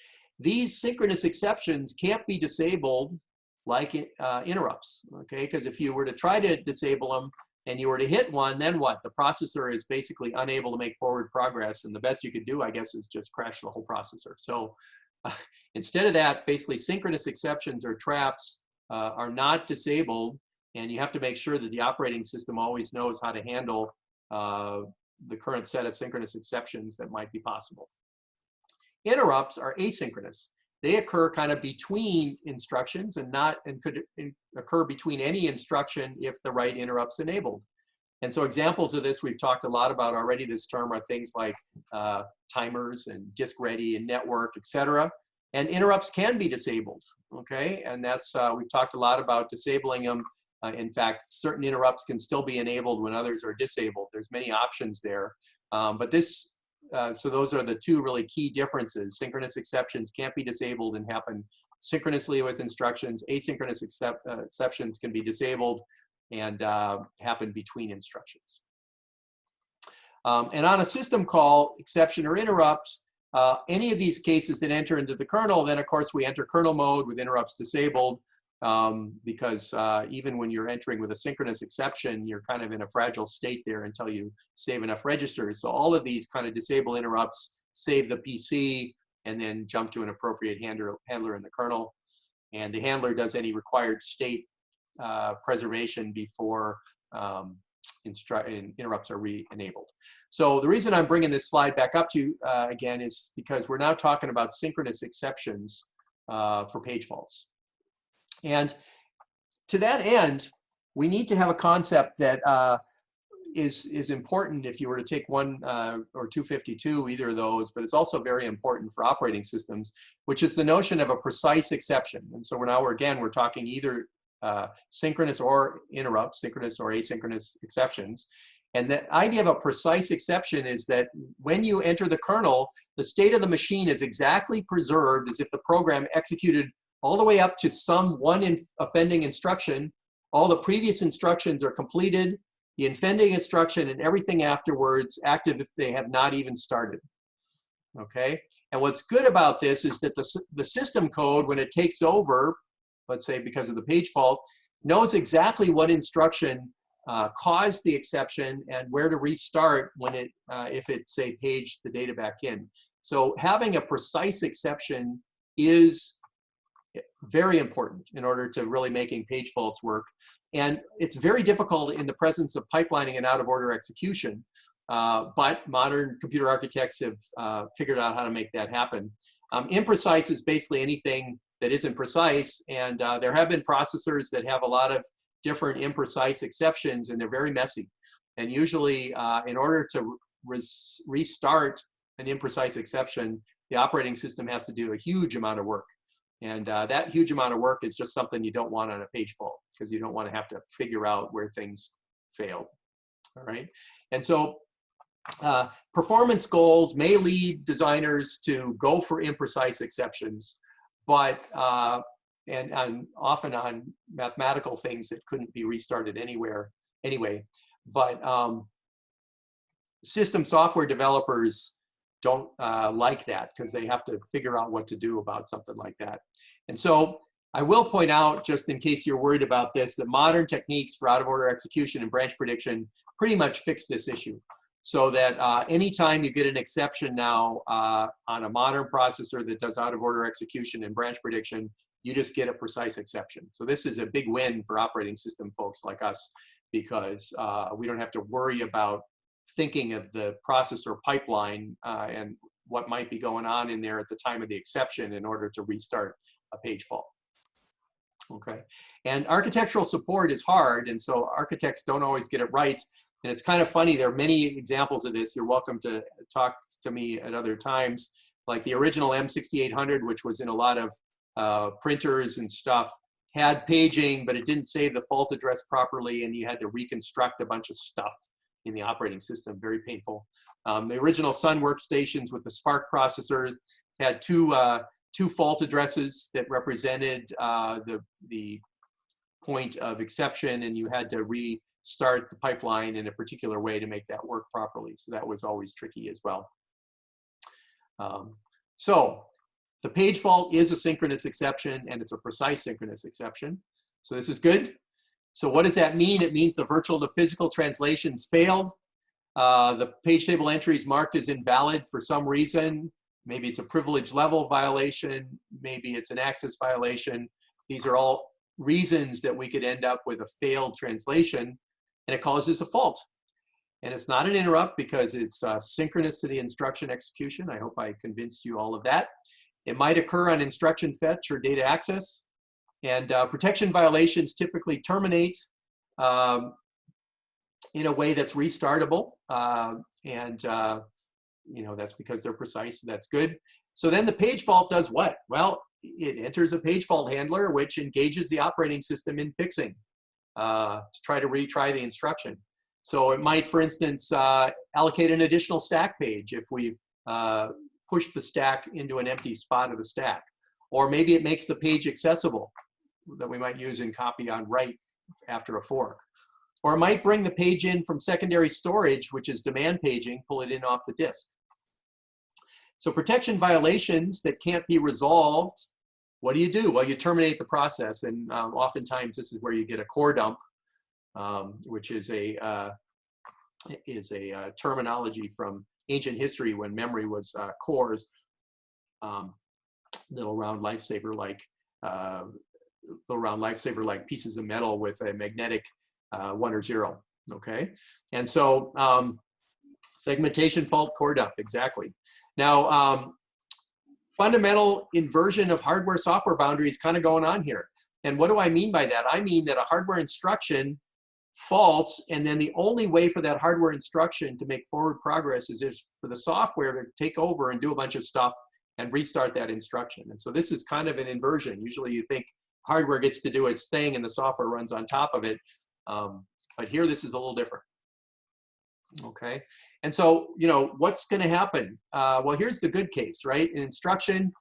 These synchronous exceptions can't be disabled like uh, interrupts, okay? Because if you were to try to disable them and you were to hit one, then what? The processor is basically unable to make forward progress, and the best you could do, I guess, is just crash the whole processor. So uh, instead of that, basically synchronous exceptions or traps uh, are not disabled, and you have to make sure that the operating system always knows how to handle uh, the current set of synchronous exceptions that might be possible. Interrupts are asynchronous. They occur kind of between instructions and not and could occur between any instruction if the right interrupt's enabled. And so examples of this we've talked a lot about already this term are things like uh, timers and disk ready and network, etc. And interrupts can be disabled, okay? And that's, uh, we've talked a lot about disabling them uh, in fact, certain interrupts can still be enabled when others are disabled. There's many options there. Um, but this, uh, so those are the two really key differences. Synchronous exceptions can't be disabled and happen synchronously with instructions. Asynchronous uh, exceptions can be disabled and uh, happen between instructions. Um, and on a system call, exception or interrupt, Uh, any of these cases that enter into the kernel, then of course we enter kernel mode with interrupts disabled um, because uh, even when you're entering with a synchronous exception, you're kind of in a fragile state there until you save enough registers. So all of these kind of disable interrupts, save the PC, and then jump to an appropriate handler, handler in the kernel. And the handler does any required state uh, preservation before um, interrupts are re-enabled. So the reason I'm bringing this slide back up to you uh, again is because we're now talking about synchronous exceptions uh, for page faults. And to that end, we need to have a concept that uh, is is important if you were to take one uh, or 252, either of those, but it's also very important for operating systems, which is the notion of a precise exception. And so we're now, we're, again, we're talking either uh, synchronous or interrupt, synchronous or asynchronous exceptions. And the idea of a precise exception is that when you enter the kernel, the state of the machine is exactly preserved as if the program executed all the way up to some one in offending instruction. All the previous instructions are completed, the offending instruction and everything afterwards active if they have not even started. Okay, and what's good about this is that the, the system code, when it takes over, let's say because of the page fault, knows exactly what instruction uh, caused the exception and where to restart when it, uh, if it say paged the data back in. So having a precise exception is very important in order to really making page faults work. And it's very difficult in the presence of pipelining and out of order execution. Uh, but modern computer architects have uh, figured out how to make that happen. Um, imprecise is basically anything that isn't precise. And uh, there have been processors that have a lot of different imprecise exceptions and they're very messy. And usually uh, in order to restart an imprecise exception, the operating system has to do a huge amount of work. And uh, that huge amount of work is just something you don't want on a page fault because you don't want to have to figure out where things failed. All right. And so uh, performance goals may lead designers to go for imprecise exceptions but uh, and, and often on mathematical things that couldn't be restarted anywhere anyway. But um, system software developers don't uh, like that because they have to figure out what to do about something like that. And so I will point out, just in case you're worried about this, that modern techniques for out-of-order execution and branch prediction pretty much fix this issue so that uh, anytime you get an exception now uh, on a modern processor that does out of order execution and branch prediction, you just get a precise exception. So this is a big win for operating system folks like us because uh, we don't have to worry about thinking of the processor pipeline uh, and what might be going on in there at the time of the exception in order to restart a page fault. Okay, and architectural support is hard, and so architects don't always get it right. And it's kind of funny, there are many examples of this. You're welcome to talk to me at other times. Like the original M68000, which was in a lot of uh, printers and stuff, had paging, but it didn't save the fault address properly, and you had to reconstruct a bunch of stuff in the operating system, very painful. Um, the original Sun workstations with the SPARC processors had two, uh, two fault addresses that represented uh, the, the point of exception, and you had to restart the pipeline in a particular way to make that work properly. So that was always tricky as well. Um, so the page fault is a synchronous exception and it's a precise synchronous exception. So this is good. So what does that mean? It means the virtual to physical translations failed. Uh, the page table entry is marked as invalid for some reason. Maybe it's a privilege level violation. Maybe it's an access violation. These are all reasons that we could end up with a failed translation and it causes a fault. And it's not an interrupt because it's uh, synchronous to the instruction execution. I hope I convinced you all of that. It might occur on instruction fetch or data access. And uh, protection violations typically terminate um, in a way that's restartable. Uh, and uh, you know that's because they're precise, that's good. So then the page fault does what? Well, it enters a page fault handler, which engages the operating system in fixing uh, to try to retry the instruction. So it might, for instance, uh, allocate an additional stack page if we've uh, pushed the stack into an empty spot of the stack. Or maybe it makes the page accessible that we might use in copy on write after a fork. Or it might bring the page in from secondary storage, which is demand paging, pull it in off the disk. So protection violations that can't be resolved, what do you do? Well, you terminate the process. And um, oftentimes this is where you get a core dump, um, which is a, uh, is a uh, terminology from ancient history when memory was uh, cores, um, little round lifesaver like uh, little round lifesaver like pieces of metal with a magnetic uh, one or zero. Okay, and so um, segmentation fault core dump exactly. Now, um, fundamental inversion of hardware software boundaries kind of going on here. And what do I mean by that? I mean that a hardware instruction faults, and then the only way for that hardware instruction to make forward progress is for the software to take over and do a bunch of stuff and restart that instruction. And so this is kind of an inversion. Usually you think hardware gets to do its thing and the software runs on top of it. Um, but here this is a little different. Okay, and so, you know, what's going to happen? Uh, well, here's the good case, right? An instruction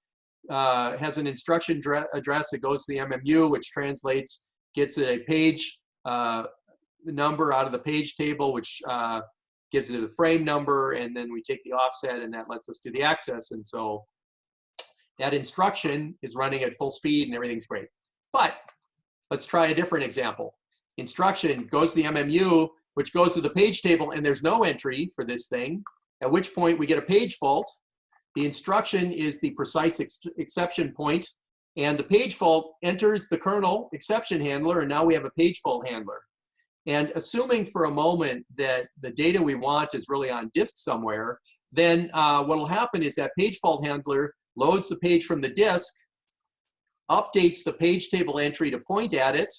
uh, has an instruction address that goes to the MMU, which translates, gets a page uh, number out of the page table, which uh, gives it a frame number, and then we take the offset, and that lets us do the access. And so that instruction is running at full speed, and everything's great. But let's try a different example. Instruction goes to the MMU, which goes to the page table and there's no entry for this thing, at which point we get a page fault. The instruction is the precise ex exception point and the page fault enters the kernel exception handler and now we have a page fault handler. And assuming for a moment that the data we want is really on disk somewhere, then uh, what will happen is that page fault handler loads the page from the disk, updates the page table entry to point at it,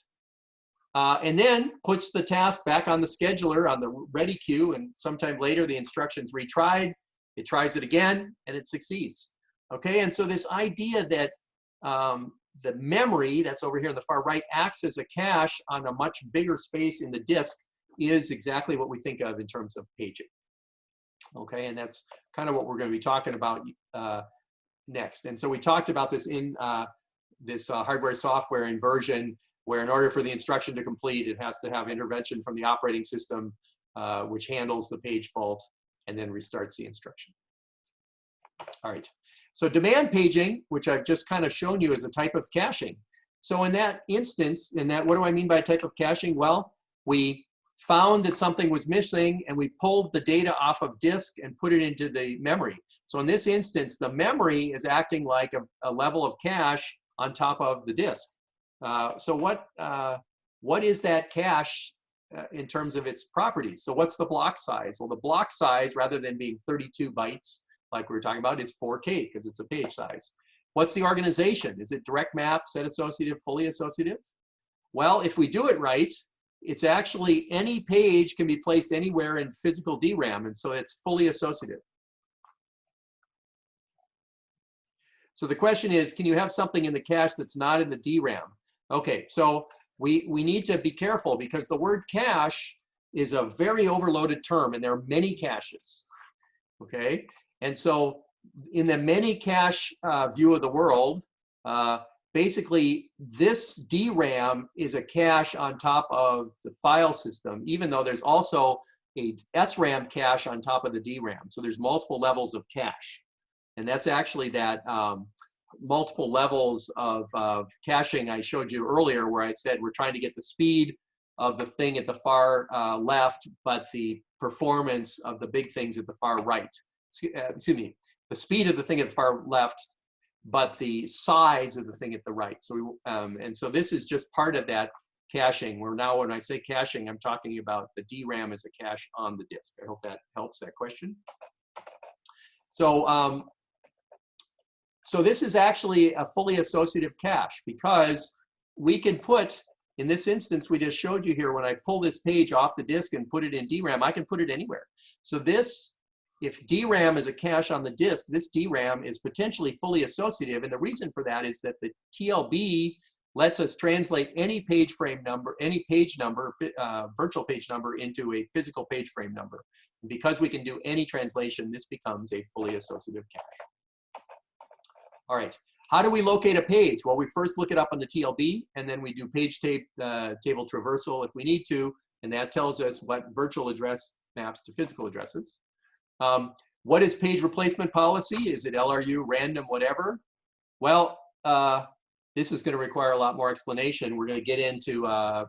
uh, and then puts the task back on the scheduler on the ready queue, and sometime later the instruction's retried, it tries it again, and it succeeds. Okay, and so this idea that um, the memory that's over here on the far right acts as a cache on a much bigger space in the disk is exactly what we think of in terms of paging. Okay, and that's kind of what we're going to be talking about uh, next. And so we talked about this in uh, this uh, hardware software inversion where in order for the instruction to complete, it has to have intervention from the operating system, uh, which handles the page fault and then restarts the instruction. All right, so demand paging, which I've just kind of shown you is a type of caching. So in that instance, in that, what do I mean by type of caching? Well, we found that something was missing and we pulled the data off of disk and put it into the memory. So in this instance, the memory is acting like a, a level of cache on top of the disk. Uh, so what, uh, what is that cache uh, in terms of its properties? So what's the block size? Well, the block size, rather than being 32 bytes, like we were talking about, is 4K because it's a page size. What's the organization? Is it direct map, set associative, fully associative? Well, if we do it right, it's actually any page can be placed anywhere in physical DRAM, and so it's fully associative. So the question is, can you have something in the cache that's not in the DRAM? Okay, so we, we need to be careful because the word cache is a very overloaded term and there are many caches, okay? And so in the many cache uh, view of the world, uh, basically this DRAM is a cache on top of the file system, even though there's also a SRAM cache on top of the DRAM. So there's multiple levels of cache. And that's actually that um, multiple levels of, of caching I showed you earlier where I said we're trying to get the speed of the thing at the far uh, left, but the performance of the big things at the far right. Uh, excuse me, the speed of the thing at the far left, but the size of the thing at the right. So, we, um, and so this is just part of that caching. Where now when I say caching, I'm talking about the DRAM as a cache on the disk. I hope that helps that question. So um, so this is actually a fully associative cache because we can put, in this instance we just showed you here, when I pull this page off the disk and put it in DRAM, I can put it anywhere. So this, if DRAM is a cache on the disk, this DRAM is potentially fully associative. And the reason for that is that the TLB lets us translate any page frame number, any page number, uh, virtual page number into a physical page frame number. And because we can do any translation, this becomes a fully associative cache. All right, how do we locate a page? Well, we first look it up on the TLB, and then we do page tape, uh, table traversal if we need to, and that tells us what virtual address maps to physical addresses. Um, what is page replacement policy? Is it LRU, random, whatever? Well, uh, this is going to require a lot more explanation. We're going to get into uh,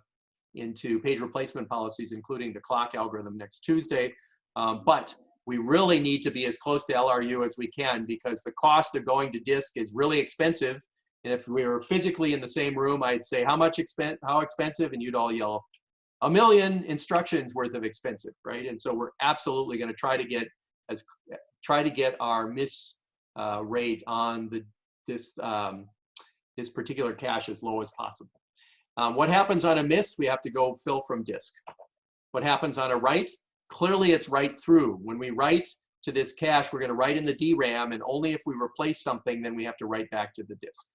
into page replacement policies, including the clock algorithm next Tuesday. Um, but we really need to be as close to LRU as we can because the cost of going to disk is really expensive. And if we were physically in the same room, I'd say, how much expen how expensive? And you'd all yell, a million instructions worth of expensive, right? And so we're absolutely going to try to get as try to get our miss uh, rate on the this um, this particular cache as low as possible. Um, what happens on a miss? We have to go fill from disk. What happens on a write? Clearly it's write through. When we write to this cache, we're going to write in the DRAM, and only if we replace something, then we have to write back to the disk.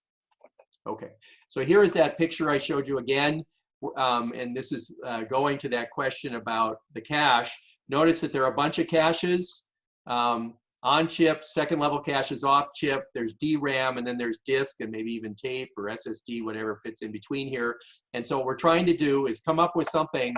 Okay, so here is that picture I showed you again, um, and this is uh, going to that question about the cache. Notice that there are a bunch of caches. Um, on chip, second level caches off chip, there's DRAM, and then there's disk and maybe even tape or SSD, whatever fits in between here. And so what we're trying to do is come up with something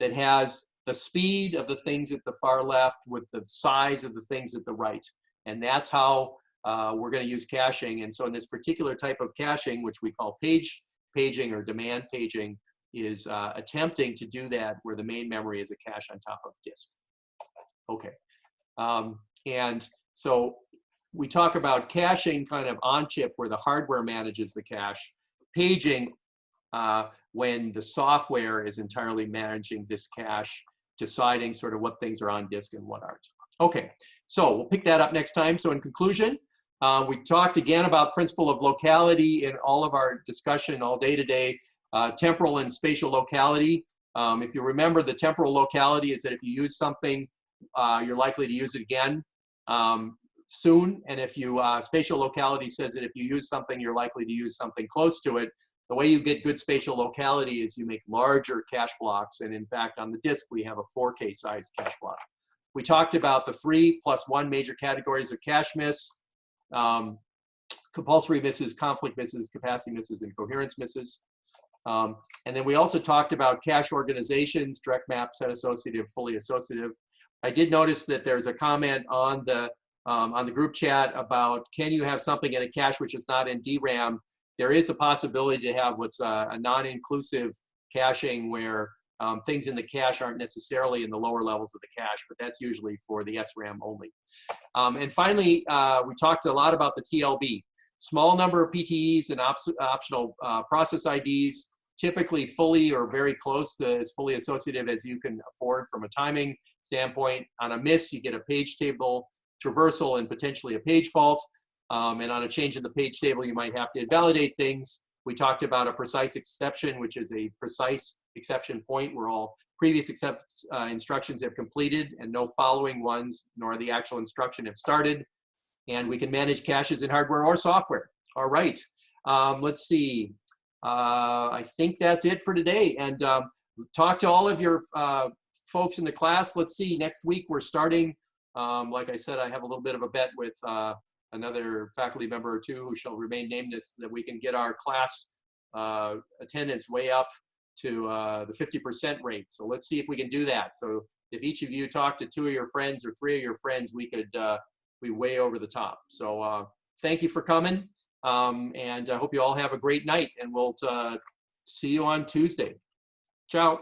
that has the speed of the things at the far left with the size of the things at the right. And that's how uh, we're gonna use caching. And so in this particular type of caching, which we call page paging or demand paging, is uh, attempting to do that where the main memory is a cache on top of disk. Okay. Um, and so we talk about caching kind of on chip where the hardware manages the cache, paging uh, when the software is entirely managing this cache, deciding sort of what things are on disk and what aren't. Okay, so we'll pick that up next time. So in conclusion, uh, we talked again about principle of locality in all of our discussion all day today, uh, temporal and spatial locality. Um, if you remember, the temporal locality is that if you use something, uh, you're likely to use it again um, soon. And if you, uh, spatial locality says that if you use something, you're likely to use something close to it. The way you get good spatial locality is you make larger cache blocks. And in fact, on the disk, we have a 4K size cache block. We talked about the three plus one major categories of cache miss, um, compulsory misses, conflict misses, capacity misses, and coherence misses. Um, and then we also talked about cache organizations, direct map, set associative, fully associative. I did notice that there's a comment on the um, on the group chat about can you have something in a cache which is not in DRAM? There is a possibility to have what's a, a non-inclusive caching where um, things in the cache aren't necessarily in the lower levels of the cache, but that's usually for the SRAM only. Um, and finally, uh, we talked a lot about the TLB. Small number of PTEs and op optional uh, process IDs, typically fully or very close to as fully associative as you can afford from a timing standpoint. On a miss, you get a page table traversal and potentially a page fault. Um, and on a change in the page table, you might have to invalidate things. We talked about a precise exception, which is a precise exception point where all previous accept, uh, instructions have completed and no following ones, nor the actual instruction have started. And we can manage caches in hardware or software. All right, um, let's see. Uh, I think that's it for today. And um, talk to all of your uh, folks in the class. Let's see, next week we're starting, um, like I said, I have a little bit of a bet with uh, another faculty member or two who shall remain nameless that we can get our class uh, attendance way up to uh, the 50% rate. So let's see if we can do that. So if each of you talk to two of your friends or three of your friends, we could be way over the top. So thank you for coming. Um, and I hope you all have a great night and we'll uh, see you on Tuesday. Ciao.